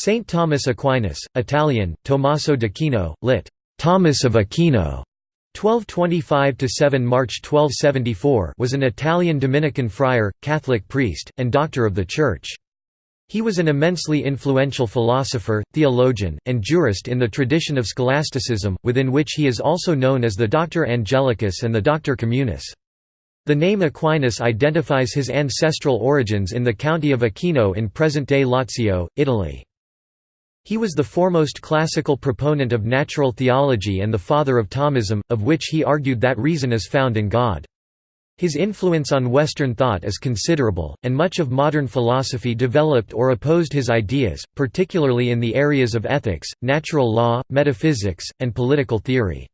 Saint Thomas Aquinas, Italian, Tommaso d'Aquino, lit. Thomas of Aquino, 1225–7 March 1274 was an Italian Dominican friar, Catholic priest, and doctor of the Church. He was an immensely influential philosopher, theologian, and jurist in the tradition of scholasticism, within which he is also known as the Doctor Angelicus and the Doctor Communis. The name Aquinas identifies his ancestral origins in the county of Aquino in present-day Lazio, Italy. He was the foremost classical proponent of natural theology and the father of Thomism, of which he argued that reason is found in God. His influence on Western thought is considerable, and much of modern philosophy developed or opposed his ideas, particularly in the areas of ethics, natural law, metaphysics, and political theory.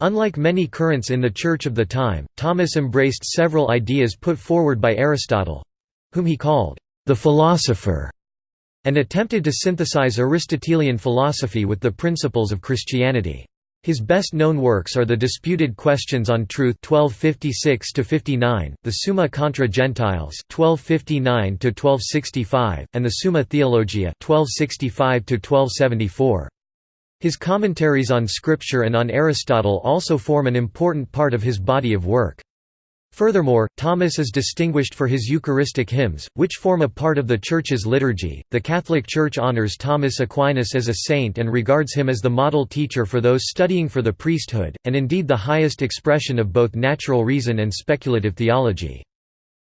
Unlike many currents in the Church of the time, Thomas embraced several ideas put forward by Aristotle—whom he called, "...the philosopher", and attempted to synthesize Aristotelian philosophy with the principles of Christianity. His best-known works are the Disputed Questions on Truth 1256–59, the Summa contra Gentiles 1259–1265, and the Summa Theologia 1265–1274. His commentaries on Scripture and on Aristotle also form an important part of his body of work. Furthermore, Thomas is distinguished for his Eucharistic hymns, which form a part of the Church's liturgy. The Catholic Church honors Thomas Aquinas as a saint and regards him as the model teacher for those studying for the priesthood, and indeed the highest expression of both natural reason and speculative theology.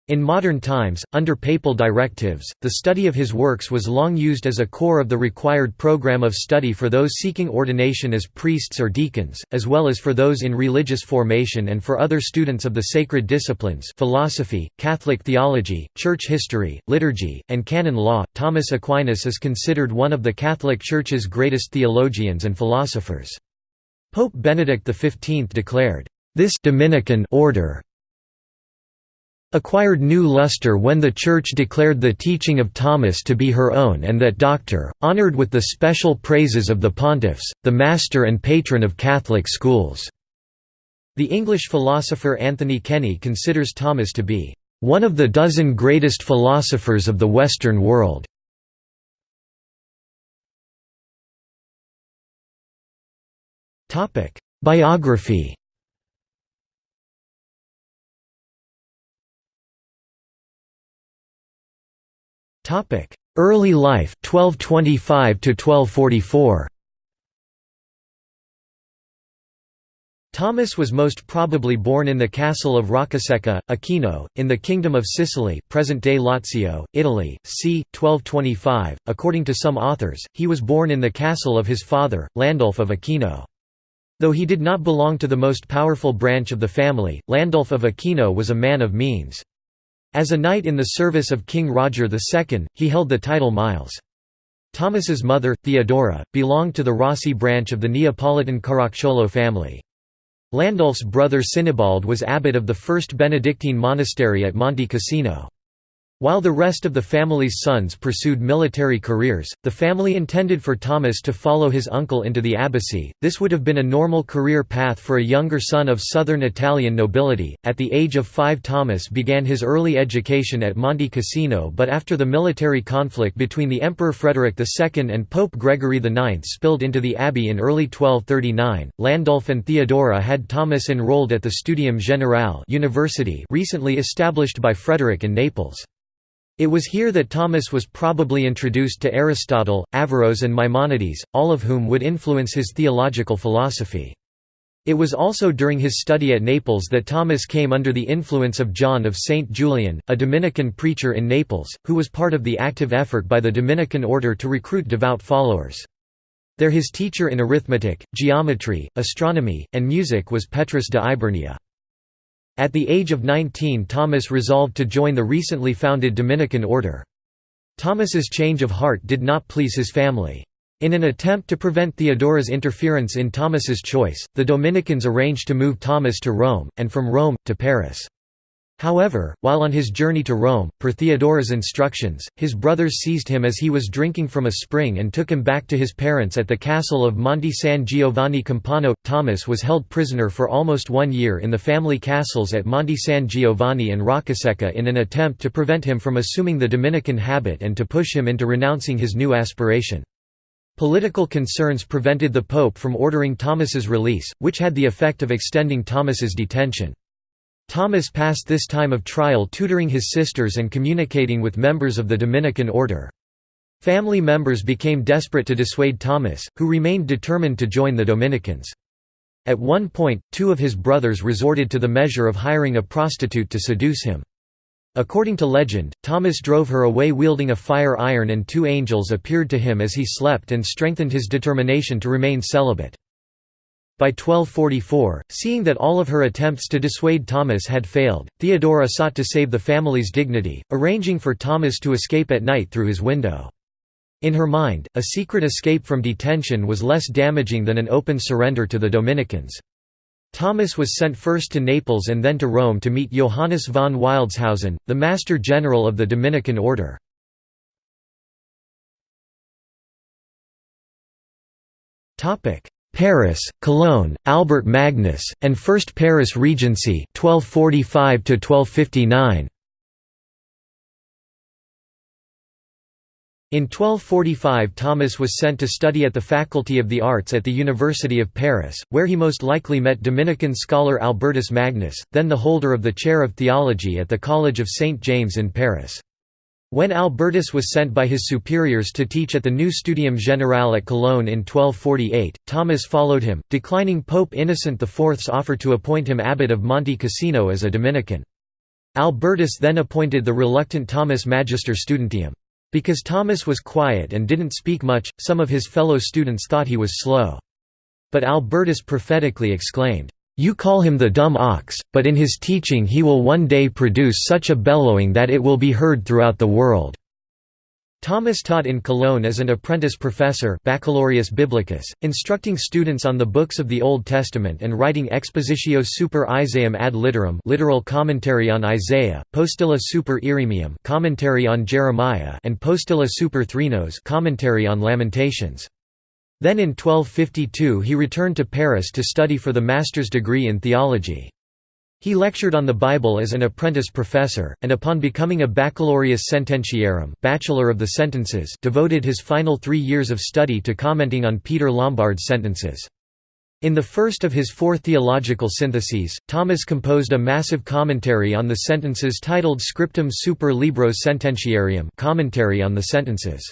In modern times, under papal directives, the study of his works was long used as a core of the required program of study for those seeking ordination as priests or deacons, as well as for those in religious formation and for other students of the sacred disciplines philosophy, Catholic theology, church history, liturgy, and canon law. Thomas Aquinas is considered one of the Catholic Church's greatest theologians and philosophers. Pope Benedict XV declared, "...this Dominican order acquired new luster when the Church declared the teaching of Thomas to be her own and that doctor, honored with the special praises of the pontiffs, the master and patron of Catholic schools." The English philosopher Anthony Kenny considers Thomas to be, "...one of the dozen greatest philosophers of the Western world." Biography Topic: Early life 1225 to 1244. Thomas was most probably born in the castle of Roccasecca, Aquino, in the Kingdom of Sicily present-day Lazio, Italy, c. 1225. According to some authors, he was born in the castle of his father, Landulf of Aquino. Though he did not belong to the most powerful branch of the family, Landulf of Aquino was a man of means. As a knight in the service of King Roger II, he held the title Miles. Thomas's mother, Theodora, belonged to the Rossi branch of the Neapolitan Caracciolo family. Landulf's brother Sinibald was abbot of the first Benedictine monastery at Monte Cassino. While the rest of the family's sons pursued military careers, the family intended for Thomas to follow his uncle into the abbacy. This would have been a normal career path for a younger son of southern Italian nobility. At the age of five, Thomas began his early education at Monte Cassino, but after the military conflict between the Emperor Frederick II and Pope Gregory IX spilled into the abbey in early 1239, Landulf and Theodora had Thomas enrolled at the Studium Generale University recently established by Frederick in Naples. It was here that Thomas was probably introduced to Aristotle, Averroes and Maimonides, all of whom would influence his theological philosophy. It was also during his study at Naples that Thomas came under the influence of John of St. Julian, a Dominican preacher in Naples, who was part of the active effort by the Dominican order to recruit devout followers. There his teacher in arithmetic, geometry, astronomy, and music was Petrus de Ibernia. At the age of 19 Thomas resolved to join the recently founded Dominican order. Thomas's change of heart did not please his family. In an attempt to prevent Theodora's interference in Thomas's choice, the Dominicans arranged to move Thomas to Rome, and from Rome, to Paris. However, while on his journey to Rome, per Theodora's instructions, his brothers seized him as he was drinking from a spring and took him back to his parents at the castle of Monte San Giovanni Campano. Thomas was held prisoner for almost one year in the family castles at Monte San Giovanni and Roccasecca in an attempt to prevent him from assuming the Dominican habit and to push him into renouncing his new aspiration. Political concerns prevented the Pope from ordering Thomas's release, which had the effect of extending Thomas's detention. Thomas passed this time of trial tutoring his sisters and communicating with members of the Dominican order. Family members became desperate to dissuade Thomas, who remained determined to join the Dominicans. At one point, two of his brothers resorted to the measure of hiring a prostitute to seduce him. According to legend, Thomas drove her away wielding a fire iron and two angels appeared to him as he slept and strengthened his determination to remain celibate. By 1244, seeing that all of her attempts to dissuade Thomas had failed, Theodora sought to save the family's dignity, arranging for Thomas to escape at night through his window. In her mind, a secret escape from detention was less damaging than an open surrender to the Dominicans. Thomas was sent first to Naples and then to Rome to meet Johannes von Wildshausen, the Master General of the Dominican Order. Paris, Cologne, Albert Magnus, and First Paris Regency 1245 -1259. In 1245 Thomas was sent to study at the Faculty of the Arts at the University of Paris, where he most likely met Dominican scholar Albertus Magnus, then the holder of the chair of theology at the College of St. James in Paris. When Albertus was sent by his superiors to teach at the new Studium Generale at Cologne in 1248, Thomas followed him, declining Pope Innocent IV's offer to appoint him abbot of Monte Cassino as a Dominican. Albertus then appointed the reluctant Thomas Magister Studentium. Because Thomas was quiet and didn't speak much, some of his fellow students thought he was slow. But Albertus prophetically exclaimed, you call him the dumb ox, but in his teaching he will one day produce such a bellowing that it will be heard throughout the world." Thomas taught in Cologne as an apprentice professor Baccalaureus Biblicus, instructing students on the books of the Old Testament and writing Expositio super Isaiam ad litteram literal commentary on Isaiah, Postilla super Ieremiam commentary on Jeremiah and Postilla super Threnos commentary on Lamentations. Then in 1252 he returned to Paris to study for the master's degree in theology. He lectured on the Bible as an apprentice professor, and upon becoming a baccalaureus sententiarum bachelor of the sentences devoted his final three years of study to commenting on Peter Lombard's sentences. In the first of his four theological syntheses, Thomas composed a massive commentary on the sentences titled Scriptum super libros sententiarium commentary on the sentences.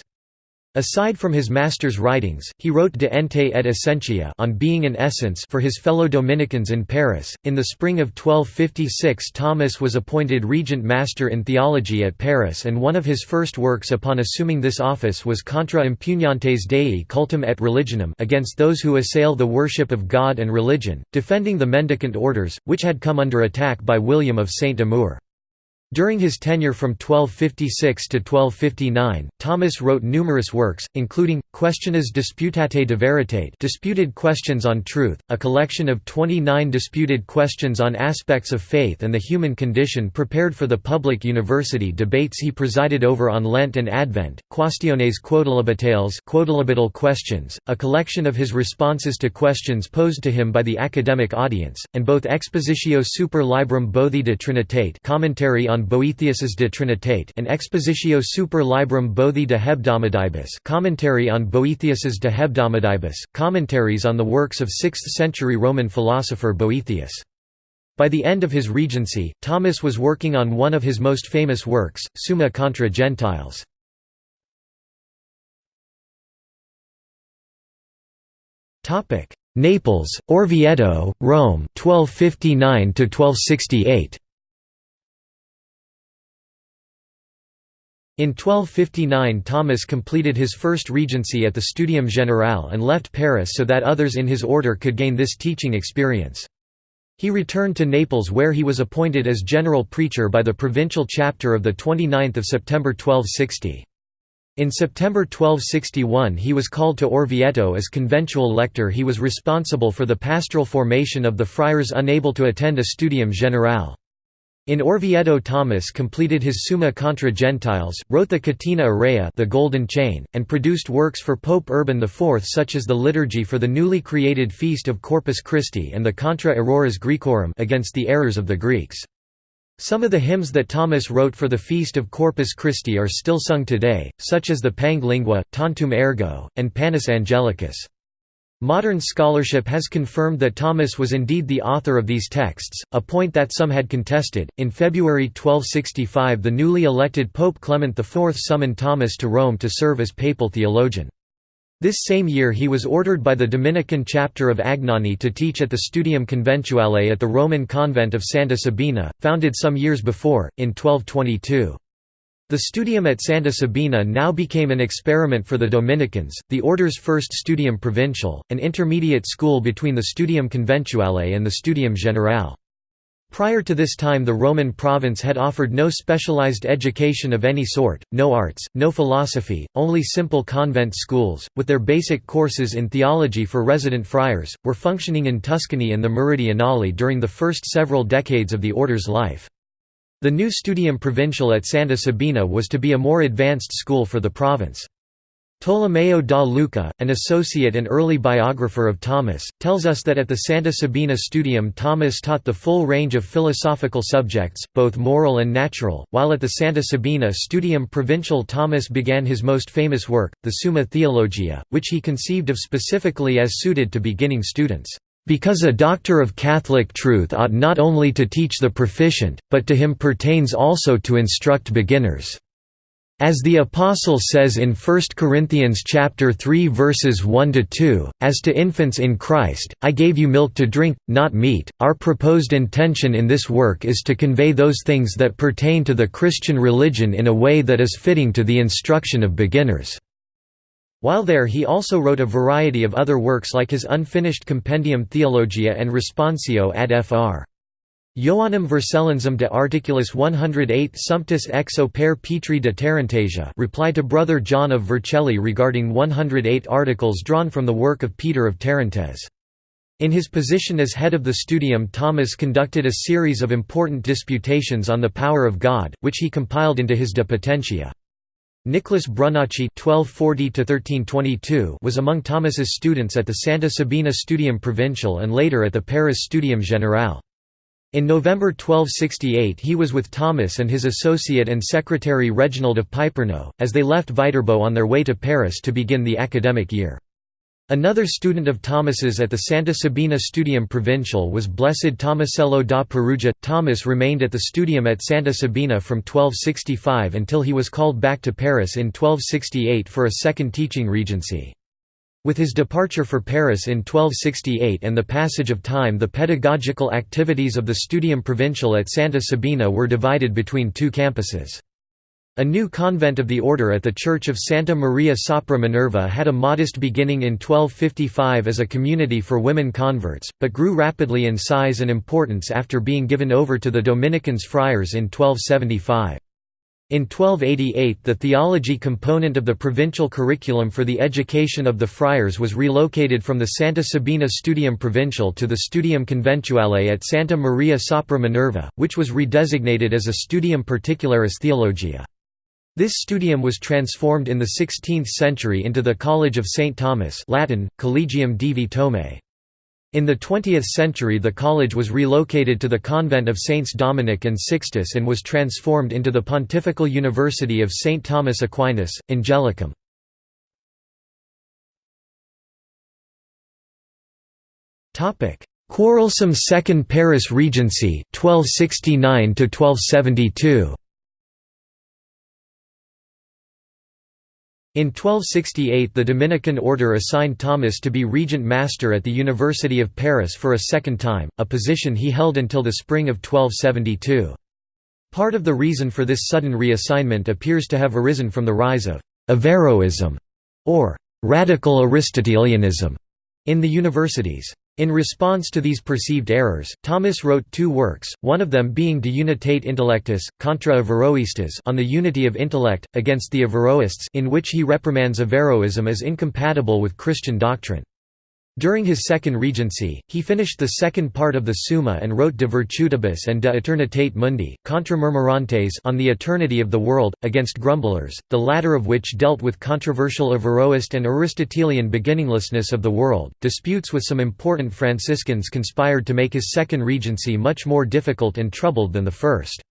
Aside from his master's writings, he wrote De Ente et Essentia on being and essence for his fellow Dominicans in Paris. In the spring of 1256, Thomas was appointed regent master in theology at Paris, and one of his first works upon assuming this office was Contra impugnantes Dei cultum et religionem against those who assail the worship of God and religion, defending the mendicant orders, which had come under attack by William of Saint Amour. During his tenure from 1256 to 1259, Thomas wrote numerous works, including, Questiones disputate de veritate disputed questions on truth, a collection of 29 disputed questions on aspects of faith and the human condition prepared for the public university debates he presided over on Lent and Advent, Quaestiones quodlibetales quodlibetal questions, a collection of his responses to questions posed to him by the academic audience, and both Expositio super librum Boethii de Trinitate commentary on Boethius's De Trinitate and Expositio super librum Boethii de hebdomadibus commentary on Boethius's De hebdomadibus, commentaries on the works of 6th-century Roman philosopher Boethius. By the end of his regency, Thomas was working on one of his most famous works, Summa contra Gentiles. Naples, Orvieto, Rome 1259 1268 In 1259 Thomas completed his first regency at the Studium Generale and left Paris so that others in his order could gain this teaching experience. He returned to Naples where he was appointed as general preacher by the provincial chapter of 29 September 1260. In September 1261 he was called to Orvieto as conventual lector he was responsible for the pastoral formation of the friars unable to attend a studium generale. In Orvieto Thomas completed his Summa contra Gentiles, wrote the Catena Aurea the Golden Chain, and produced works for Pope Urban IV such as the liturgy for the newly created feast of Corpus Christi and the Contra Errores Graecorum against the errors of the Greeks. Some of the hymns that Thomas wrote for the feast of Corpus Christi are still sung today, such as the Pange Lingua, Tantum Ergo, and Panis Angelicus. Modern scholarship has confirmed that Thomas was indeed the author of these texts, a point that some had contested. In February 1265, the newly elected Pope Clement IV summoned Thomas to Rome to serve as papal theologian. This same year he was ordered by the Dominican chapter of Agnani to teach at the Studium Conventuale at the Roman convent of Santa Sabina, founded some years before, in 1222. The studium at Santa Sabina now became an experiment for the Dominicans, the order's first studium provincial, an intermediate school between the Studium Conventuale and the Studium Generale. Prior to this time the Roman province had offered no specialized education of any sort, no arts, no philosophy, only simple convent schools, with their basic courses in theology for resident friars, were functioning in Tuscany and the Meridionale during the first several decades of the order's life. The new Studium Provincial at Santa Sabina was to be a more advanced school for the province. Tolomeo da Lucca, an associate and early biographer of Thomas, tells us that at the Santa Sabina Studium Thomas taught the full range of philosophical subjects, both moral and natural, while at the Santa Sabina Studium Provincial Thomas began his most famous work, the Summa Theologia, which he conceived of specifically as suited to beginning students. Because a doctor of Catholic truth ought not only to teach the proficient, but to him pertains also to instruct beginners. As the apostle says in 1 Corinthians chapter 3 verses 1 to 2, as to infants in Christ, I gave you milk to drink, not meat. Our proposed intention in this work is to convey those things that pertain to the Christian religion in a way that is fitting to the instruction of beginners. While there he also wrote a variety of other works like his unfinished Compendium Theologia and Responsio ad fr. Ioannem Vercellensum de Articulis 108 Sumptus ex opere Petri de Tarantasia reply to Brother John of Vercelli regarding 108 articles drawn from the work of Peter of Tarentaise. In his position as head of the studium Thomas conducted a series of important disputations on the power of God, which he compiled into his De Potentia. Nicholas Brunacci (1240–1322) was among Thomas's students at the Santa Sabina Studium Provincial and later at the Paris Studium Generale. In November 1268 he was with Thomas and his associate and secretary Reginald of Piperno, as they left Viterbo on their way to Paris to begin the academic year. Another student of Thomas's at the Santa Sabina Studium Provincial was Blessed Tomasello da Perugia. Thomas remained at the studium at Santa Sabina from 1265 until he was called back to Paris in 1268 for a second teaching regency. With his departure for Paris in 1268 and the passage of time the pedagogical activities of the Studium Provincial at Santa Sabina were divided between two campuses. A new convent of the order at the Church of Santa Maria sopra Minerva had a modest beginning in 1255 as a community for women converts, but grew rapidly in size and importance after being given over to the Dominicans friars in 1275. In 1288 the theology component of the provincial curriculum for the education of the friars was relocated from the Santa Sabina Studium Provincial to the Studium Conventuale at Santa Maria sopra Minerva, which was redesignated as a Studium Particularis Theologia. This studium was transformed in the 16th century into the College of St. Thomas Latin, Collegium Divi Thomae. In the 20th century the college was relocated to the convent of Saints Dominic and Sixtus and was transformed into the Pontifical University of St. Thomas Aquinas, Angelicum. Quarrelsome Second Paris Regency 1269 1272 In 1268 the Dominican order assigned Thomas to be regent master at the University of Paris for a second time, a position he held until the spring of 1272. Part of the reason for this sudden reassignment appears to have arisen from the rise of «Averroism» or «radical Aristotelianism» in the universities. In response to these perceived errors, Thomas wrote two works, one of them being De Unitate Intellectus, contra Averroistas on the unity of intellect, against the Averroists in which he reprimands Averroism as incompatible with Christian doctrine. During his second regency, he finished the second part of the Summa and wrote De Virtutibus and De Eternitate Mundi, Contra Murmurantes on the eternity of the world, against grumblers, the latter of which dealt with controversial Averroist and Aristotelian beginninglessness of the world. Disputes with some important Franciscans conspired to make his second regency much more difficult and troubled than the first.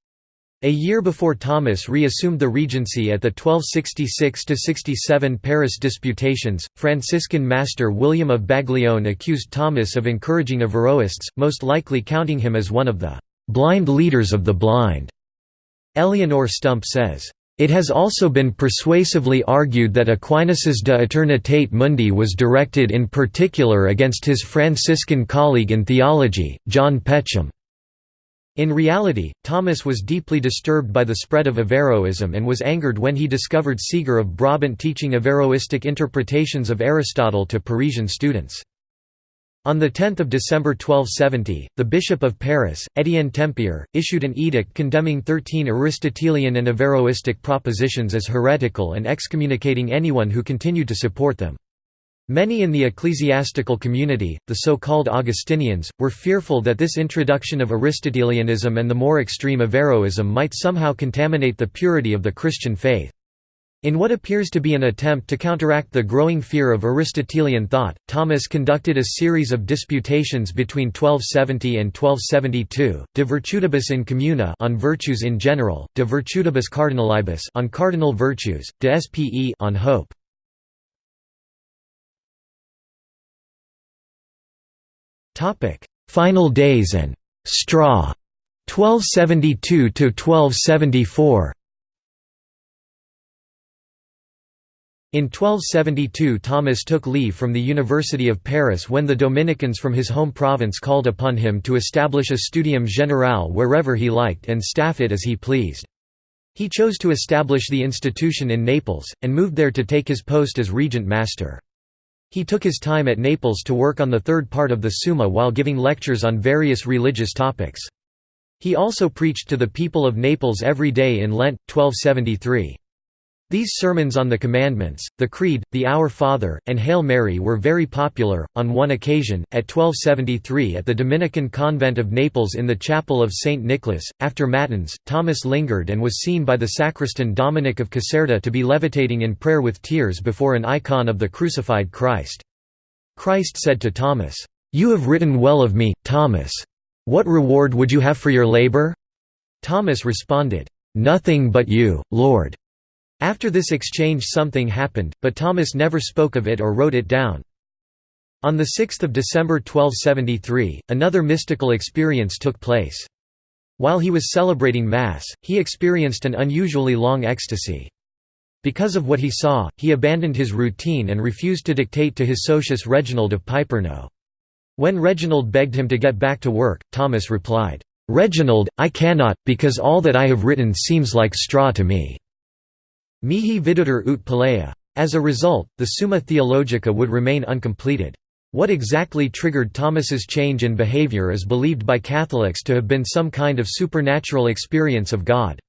A year before Thomas reassumed the regency at the 1266–67 Paris disputations, Franciscan master William of Baglione accused Thomas of encouraging Averroists, most likely counting him as one of the «blind leaders of the blind». Eleonore Stump says, it has also been persuasively argued that Aquinas's De Eternitate Mundi was directed in particular against his Franciscan colleague in theology, John Peckham. In reality, Thomas was deeply disturbed by the spread of Averroism and was angered when he discovered Siger of Brabant teaching Averroistic interpretations of Aristotle to Parisian students. On 10 December 1270, the Bishop of Paris, Étienne Tempier, issued an edict condemning thirteen Aristotelian and Averroistic propositions as heretical and excommunicating anyone who continued to support them. Many in the ecclesiastical community, the so-called Augustinians, were fearful that this introduction of Aristotelianism and the more extreme Averroism might somehow contaminate the purity of the Christian faith. In what appears to be an attempt to counteract the growing fear of Aristotelian thought, Thomas conducted a series of disputations between 1270 and 1272, De Virtutibus in Communa on virtues in general, De Virtutibus Cardinalibus on cardinal virtues, De Spe on hope. Topic: Final days and straw 1272 to 1274. In 1272 Thomas took leave from the University of Paris when the Dominicans from his home province called upon him to establish a studium generale wherever he liked and staff it as he pleased. He chose to establish the institution in Naples, and moved there to take his post as regent master. He took his time at Naples to work on the third part of the Summa while giving lectures on various religious topics. He also preached to the people of Naples every day in Lent, 1273. These sermons on the Commandments, the Creed, the Our Father, and Hail Mary were very popular. On one occasion, at 1273 at the Dominican convent of Naples in the chapel of St. Nicholas, after Matins, Thomas lingered and was seen by the sacristan Dominic of Caserta to be levitating in prayer with tears before an icon of the crucified Christ. Christ said to Thomas, You have written well of me, Thomas. What reward would you have for your labor? Thomas responded, Nothing but you, Lord. After this exchange something happened, but Thomas never spoke of it or wrote it down. On 6 December 1273, another mystical experience took place. While he was celebrating Mass, he experienced an unusually long ecstasy. Because of what he saw, he abandoned his routine and refused to dictate to his socius Reginald of Piperno. When Reginald begged him to get back to work, Thomas replied, "'Reginald, I cannot, because all that I have written seems like straw to me. Mihi videtur ut palea. As a result, the Summa Theologica would remain uncompleted. What exactly triggered Thomas's change in behavior is believed by Catholics to have been some kind of supernatural experience of God.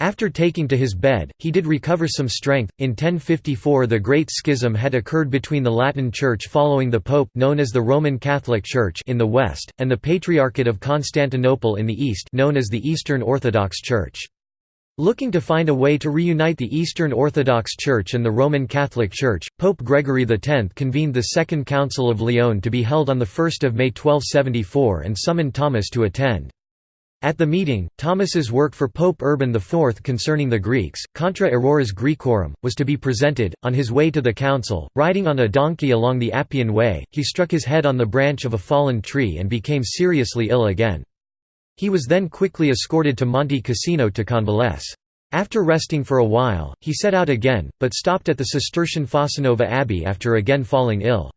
After taking to his bed, he did recover some strength. In 1054, the Great Schism had occurred between the Latin Church following the Pope, known as the Roman Catholic Church, in the west, and the Patriarchate of Constantinople in the east, known as the Eastern Orthodox Church. Looking to find a way to reunite the Eastern Orthodox Church and the Roman Catholic Church, Pope Gregory X convened the Second Council of Lyon to be held on 1 May 1274 and summoned Thomas to attend. At the meeting, Thomas's work for Pope Urban IV concerning the Greeks, Contra Errores Graecorum, was to be presented. On his way to the council, riding on a donkey along the Appian Way, he struck his head on the branch of a fallen tree and became seriously ill again. He was then quickly escorted to Monte Cassino to convalesce. After resting for a while, he set out again, but stopped at the Cistercian Fossanova Abbey after again falling ill.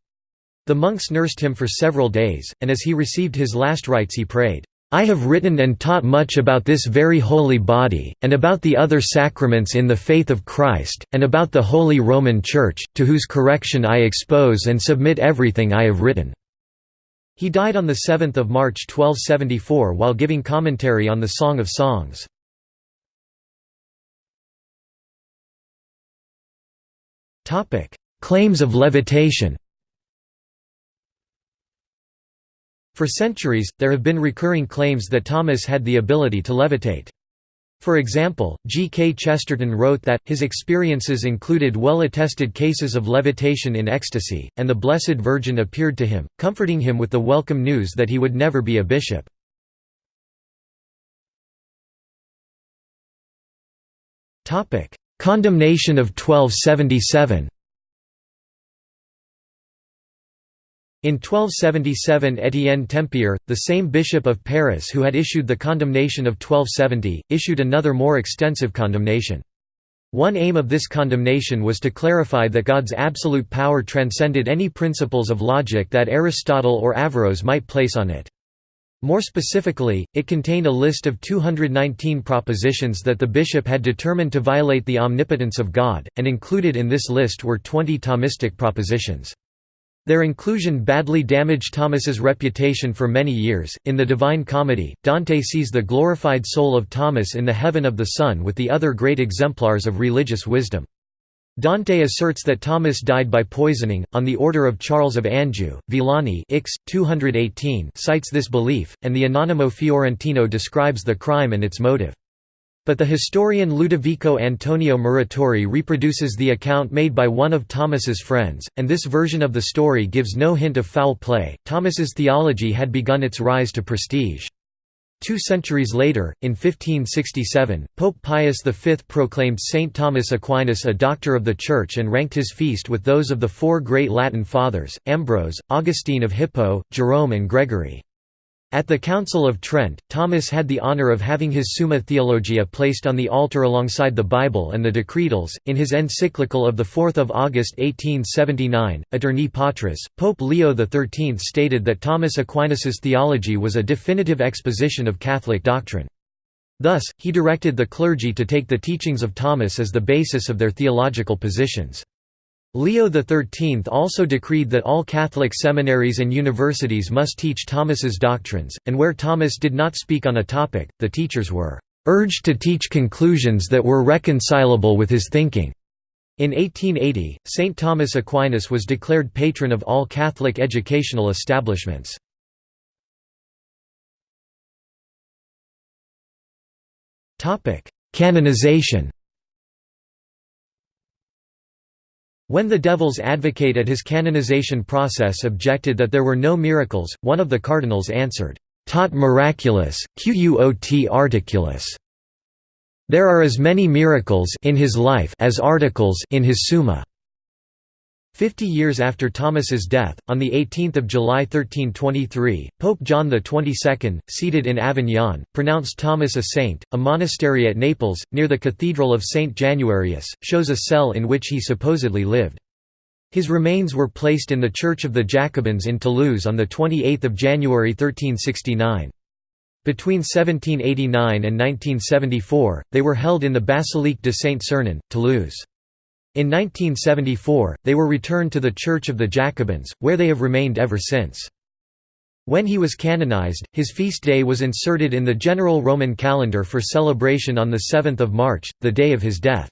The monks nursed him for several days, and as he received his last rites he prayed, "'I have written and taught much about this very holy body, and about the other sacraments in the faith of Christ, and about the Holy Roman Church, to whose correction I expose and submit everything I have written.' He died on 7 March 1274 while giving commentary on the Song of Songs. Claims of levitation For centuries, there have been recurring claims that Thomas had the ability to levitate. For example, G. K. Chesterton wrote that, his experiences included well-attested cases of levitation in ecstasy, and the Blessed Virgin appeared to him, comforting him with the welcome news that he would never be a bishop. Condemnation of 1277 In 1277 Étienne Tempier, the same bishop of Paris who had issued the condemnation of 1270, issued another more extensive condemnation. One aim of this condemnation was to clarify that God's absolute power transcended any principles of logic that Aristotle or Averroes might place on it. More specifically, it contained a list of 219 propositions that the bishop had determined to violate the omnipotence of God, and included in this list were 20 Thomistic propositions. Their inclusion badly damaged Thomas's reputation for many years. In the Divine Comedy, Dante sees the glorified soul of Thomas in the heaven of the sun with the other great exemplars of religious wisdom. Dante asserts that Thomas died by poisoning, on the order of Charles of Anjou. Villani Ix, 218 cites this belief, and the Anonimo Fiorentino describes the crime and its motive. But the historian Ludovico Antonio Muratori reproduces the account made by one of Thomas's friends, and this version of the story gives no hint of foul play. Thomas's theology had begun its rise to prestige. Two centuries later, in 1567, Pope Pius V proclaimed Saint Thomas Aquinas a doctor of the Church and ranked his feast with those of the four great Latin fathers, Ambrose, Augustine of Hippo, Jerome and Gregory. At the Council of Trent, Thomas had the honor of having his Summa Theologia placed on the altar alongside the Bible and the Decretals. In his encyclical of 4 August 1879, Aeterni Patris, Pope Leo XIII stated that Thomas Aquinas's theology was a definitive exposition of Catholic doctrine. Thus, he directed the clergy to take the teachings of Thomas as the basis of their theological positions. Leo XIII also decreed that all Catholic seminaries and universities must teach Thomas's doctrines, and where Thomas did not speak on a topic, the teachers were urged to teach conclusions that were reconcilable with his thinking. In 1880, St. Thomas Aquinas was declared patron of all Catholic educational establishments. Canonization When the Devil's advocate at his canonization process objected that there were no miracles, one of the cardinals answered, "'Tot miraculous, quot articulus' There are as many miracles in his life as articles in his Summa. Fifty years after Thomas's death, on 18 July 1323, Pope John XXII, seated in Avignon, pronounced Thomas a saint. A monastery at Naples, near the Cathedral of St. Januarius, shows a cell in which he supposedly lived. His remains were placed in the Church of the Jacobins in Toulouse on 28 January 1369. Between 1789 and 1974, they were held in the Basilique de Saint-Sernin, Toulouse. In 1974, they were returned to the Church of the Jacobins, where they have remained ever since. When he was canonized, his feast day was inserted in the general Roman calendar for celebration on 7 March, the day of his death.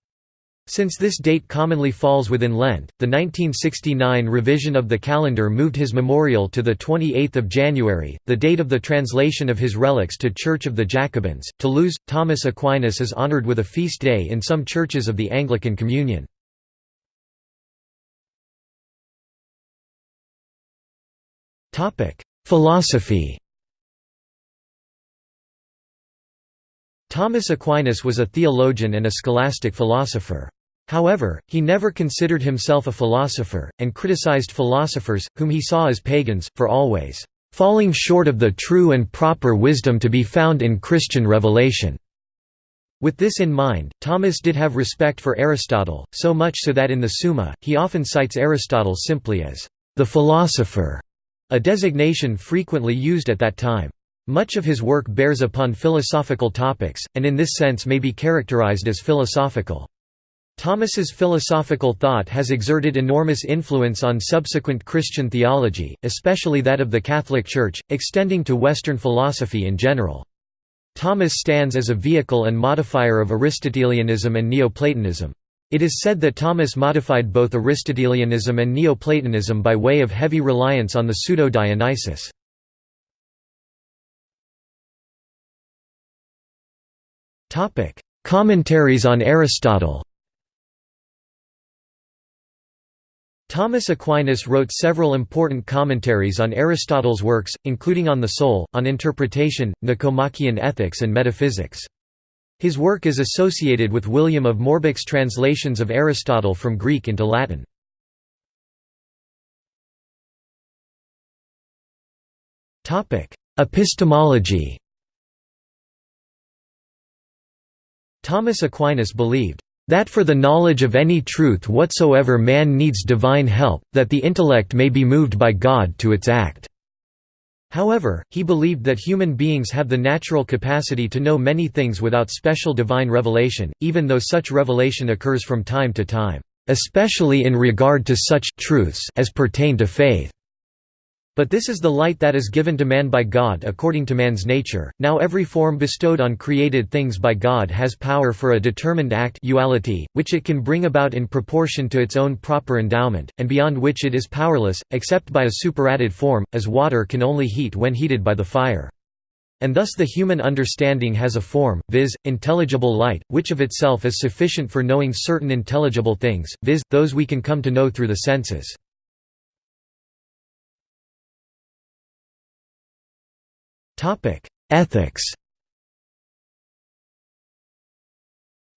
Since this date commonly falls within Lent, the 1969 revision of the calendar moved his memorial to 28 January, the date of the translation of his relics to Church of the Jacobins. Toulouse, Thomas Aquinas is honored with a feast day in some churches of the Anglican Communion. Philosophy Thomas Aquinas was a theologian and a scholastic philosopher. However, he never considered himself a philosopher, and criticized philosophers, whom he saw as pagans, for always falling short of the true and proper wisdom to be found in Christian revelation. With this in mind, Thomas did have respect for Aristotle, so much so that in the Summa, he often cites Aristotle simply as the philosopher a designation frequently used at that time. Much of his work bears upon philosophical topics, and in this sense may be characterized as philosophical. Thomas's philosophical thought has exerted enormous influence on subsequent Christian theology, especially that of the Catholic Church, extending to Western philosophy in general. Thomas stands as a vehicle and modifier of Aristotelianism and Neoplatonism. It is said that Thomas modified both Aristotelianism and Neoplatonism by way of heavy reliance on the pseudo-Dionysius. Commentaries on Aristotle Thomas Aquinas wrote several important commentaries on Aristotle's works, including on the soul, on interpretation, Nicomachean ethics and metaphysics. His work is associated with William of Moerbeke's translations of Aristotle from Greek into Latin. Epistemology Thomas Aquinas believed, "...that for the knowledge of any truth whatsoever man needs divine help, that the intellect may be moved by God to its act." However, he believed that human beings have the natural capacity to know many things without special divine revelation, even though such revelation occurs from time to time, especially in regard to such truths as pertain to faith. But this is the light that is given to man by God according to man's nature. Now every form bestowed on created things by God has power for a determined act uality, which it can bring about in proportion to its own proper endowment, and beyond which it is powerless, except by a superadded form, as water can only heat when heated by the fire. And thus the human understanding has a form, viz., intelligible light, which of itself is sufficient for knowing certain intelligible things, viz., those we can come to know through the senses. Ethics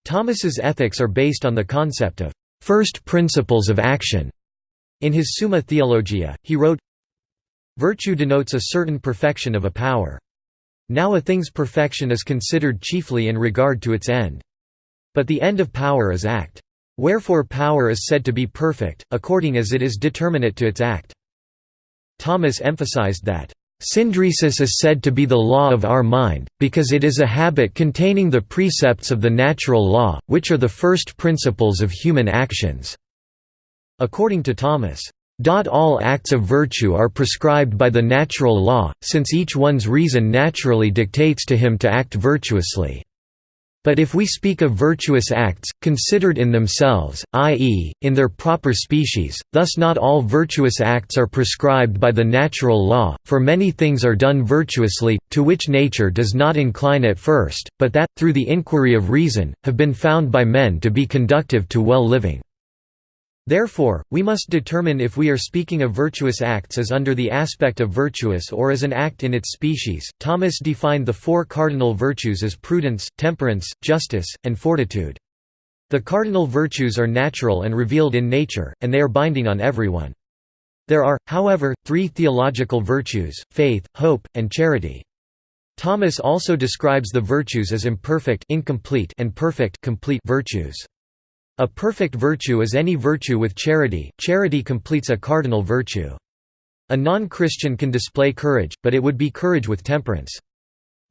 Thomas's ethics are based on the concept of first principles of action. In his Summa Theologia, he wrote, Virtue denotes a certain perfection of a power. Now a thing's perfection is considered chiefly in regard to its end. But the end of power is act. Wherefore power is said to be perfect, according as it is determinate to its act. Thomas emphasized that, Synderesis is said to be the law of our mind, because it is a habit containing the precepts of the natural law, which are the first principles of human actions." According to Thomas, all acts of virtue are prescribed by the natural law, since each one's reason naturally dictates to him to act virtuously. But if we speak of virtuous acts, considered in themselves, i.e., in their proper species, thus not all virtuous acts are prescribed by the natural law, for many things are done virtuously, to which nature does not incline at first, but that, through the inquiry of reason, have been found by men to be conductive to well living. Therefore, we must determine if we are speaking of virtuous acts as under the aspect of virtuous or as an act in its species. Thomas defined the four cardinal virtues as prudence, temperance, justice, and fortitude. The cardinal virtues are natural and revealed in nature, and they are binding on everyone. There are, however, three theological virtues, faith, hope, and charity. Thomas also describes the virtues as imperfect incomplete and perfect complete virtues. A perfect virtue is any virtue with charity, charity completes a cardinal virtue. A non-Christian can display courage, but it would be courage with temperance.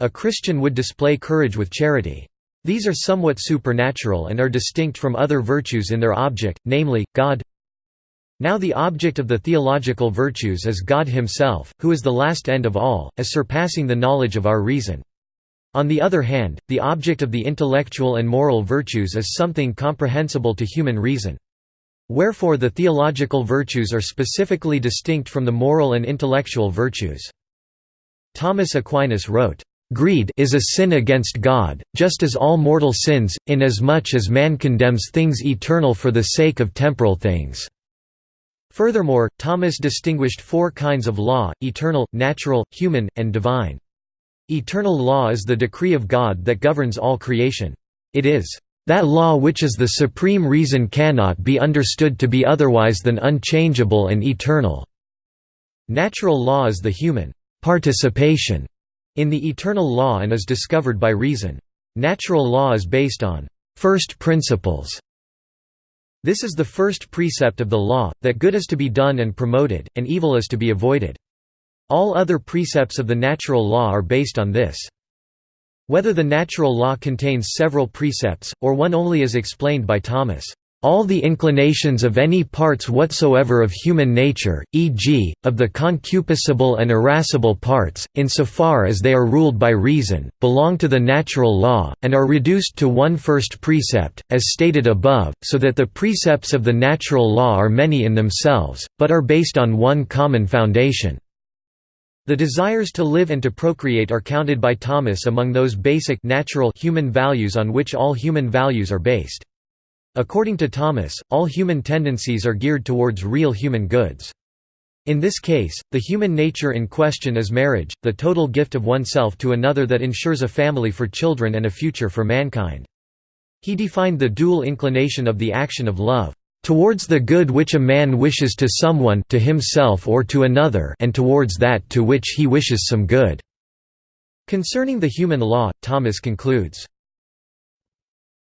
A Christian would display courage with charity. These are somewhat supernatural and are distinct from other virtues in their object, namely, God. Now the object of the theological virtues is God himself, who is the last end of all, as surpassing the knowledge of our reason. On the other hand, the object of the intellectual and moral virtues is something comprehensible to human reason. Wherefore the theological virtues are specifically distinct from the moral and intellectual virtues. Thomas Aquinas wrote, "...greed is a sin against God, just as all mortal sins, inasmuch as man condemns things eternal for the sake of temporal things." Furthermore, Thomas distinguished four kinds of law, eternal, natural, human, and divine. Eternal law is the decree of God that governs all creation. It is that law which is the supreme reason cannot be understood to be otherwise than unchangeable and eternal. Natural law is the human participation in the eternal law and is discovered by reason. Natural law is based on first principles. This is the first precept of the law, that good is to be done and promoted, and evil is to be avoided. All other precepts of the natural law are based on this. Whether the natural law contains several precepts, or one only is explained by Thomas. All the inclinations of any parts whatsoever of human nature, e.g., of the concupiscible and irascible parts, insofar as they are ruled by reason, belong to the natural law, and are reduced to one first precept, as stated above, so that the precepts of the natural law are many in themselves, but are based on one common foundation. The desires to live and to procreate are counted by Thomas among those basic natural human values on which all human values are based. According to Thomas, all human tendencies are geared towards real human goods. In this case, the human nature in question is marriage, the total gift of oneself to another that ensures a family for children and a future for mankind. He defined the dual inclination of the action of love, "...towards the good which a man wishes to someone to himself or to another and towards that to which he wishes some good." Concerning the human law, Thomas concludes,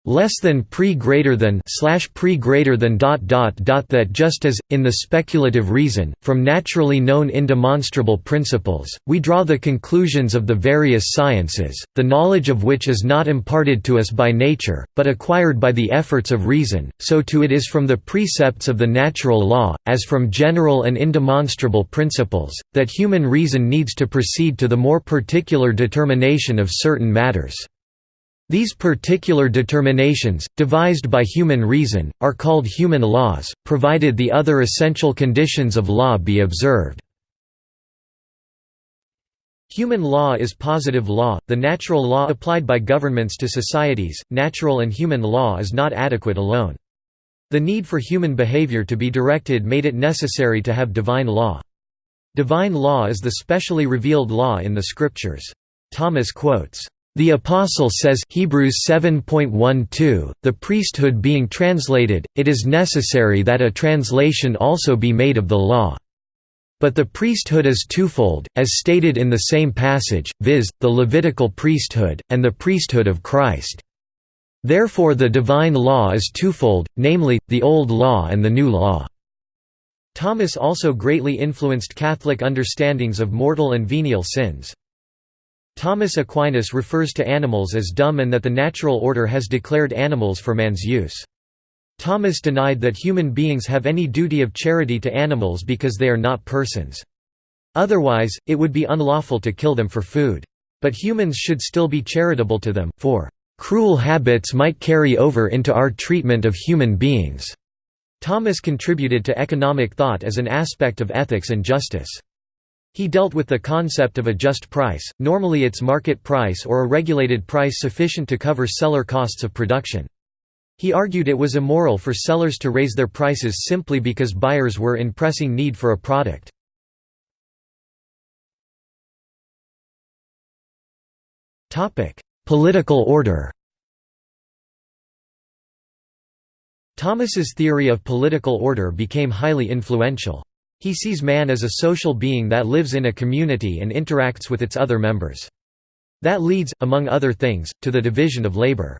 less than pre greater than slash pre greater than dot dot dot that just as in the speculative reason from naturally known indemonstrable principles we draw the conclusions of the various sciences the knowledge of which is not imparted to us by nature but acquired by the efforts of reason so too it is from the precepts of the natural law as from general and indemonstrable principles that human reason needs to proceed to the more particular determination of certain matters these particular determinations, devised by human reason, are called human laws, provided the other essential conditions of law be observed. Human law is positive law, the natural law applied by governments to societies, natural and human law is not adequate alone. The need for human behavior to be directed made it necessary to have divine law. Divine law is the specially revealed law in the Scriptures. Thomas quotes, the Apostle says Hebrews 7.12, the priesthood being translated, it is necessary that a translation also be made of the law. But the priesthood is twofold, as stated in the same passage, viz., the Levitical priesthood, and the priesthood of Christ. Therefore the divine law is twofold, namely, the Old Law and the New Law. Thomas also greatly influenced Catholic understandings of mortal and venial sins. Thomas Aquinas refers to animals as dumb and that the natural order has declared animals for man's use. Thomas denied that human beings have any duty of charity to animals because they are not persons. Otherwise, it would be unlawful to kill them for food. But humans should still be charitable to them, for cruel habits might carry over into our treatment of human beings. Thomas contributed to economic thought as an aspect of ethics and justice. He dealt with the concept of a just price, normally its market price or a regulated price sufficient to cover seller costs of production. He argued it was immoral for sellers to raise their prices simply because buyers were in pressing need for a product. Political order Thomas's theory of political order became highly influential. He sees man as a social being that lives in a community and interacts with its other members. That leads, among other things, to the division of labor.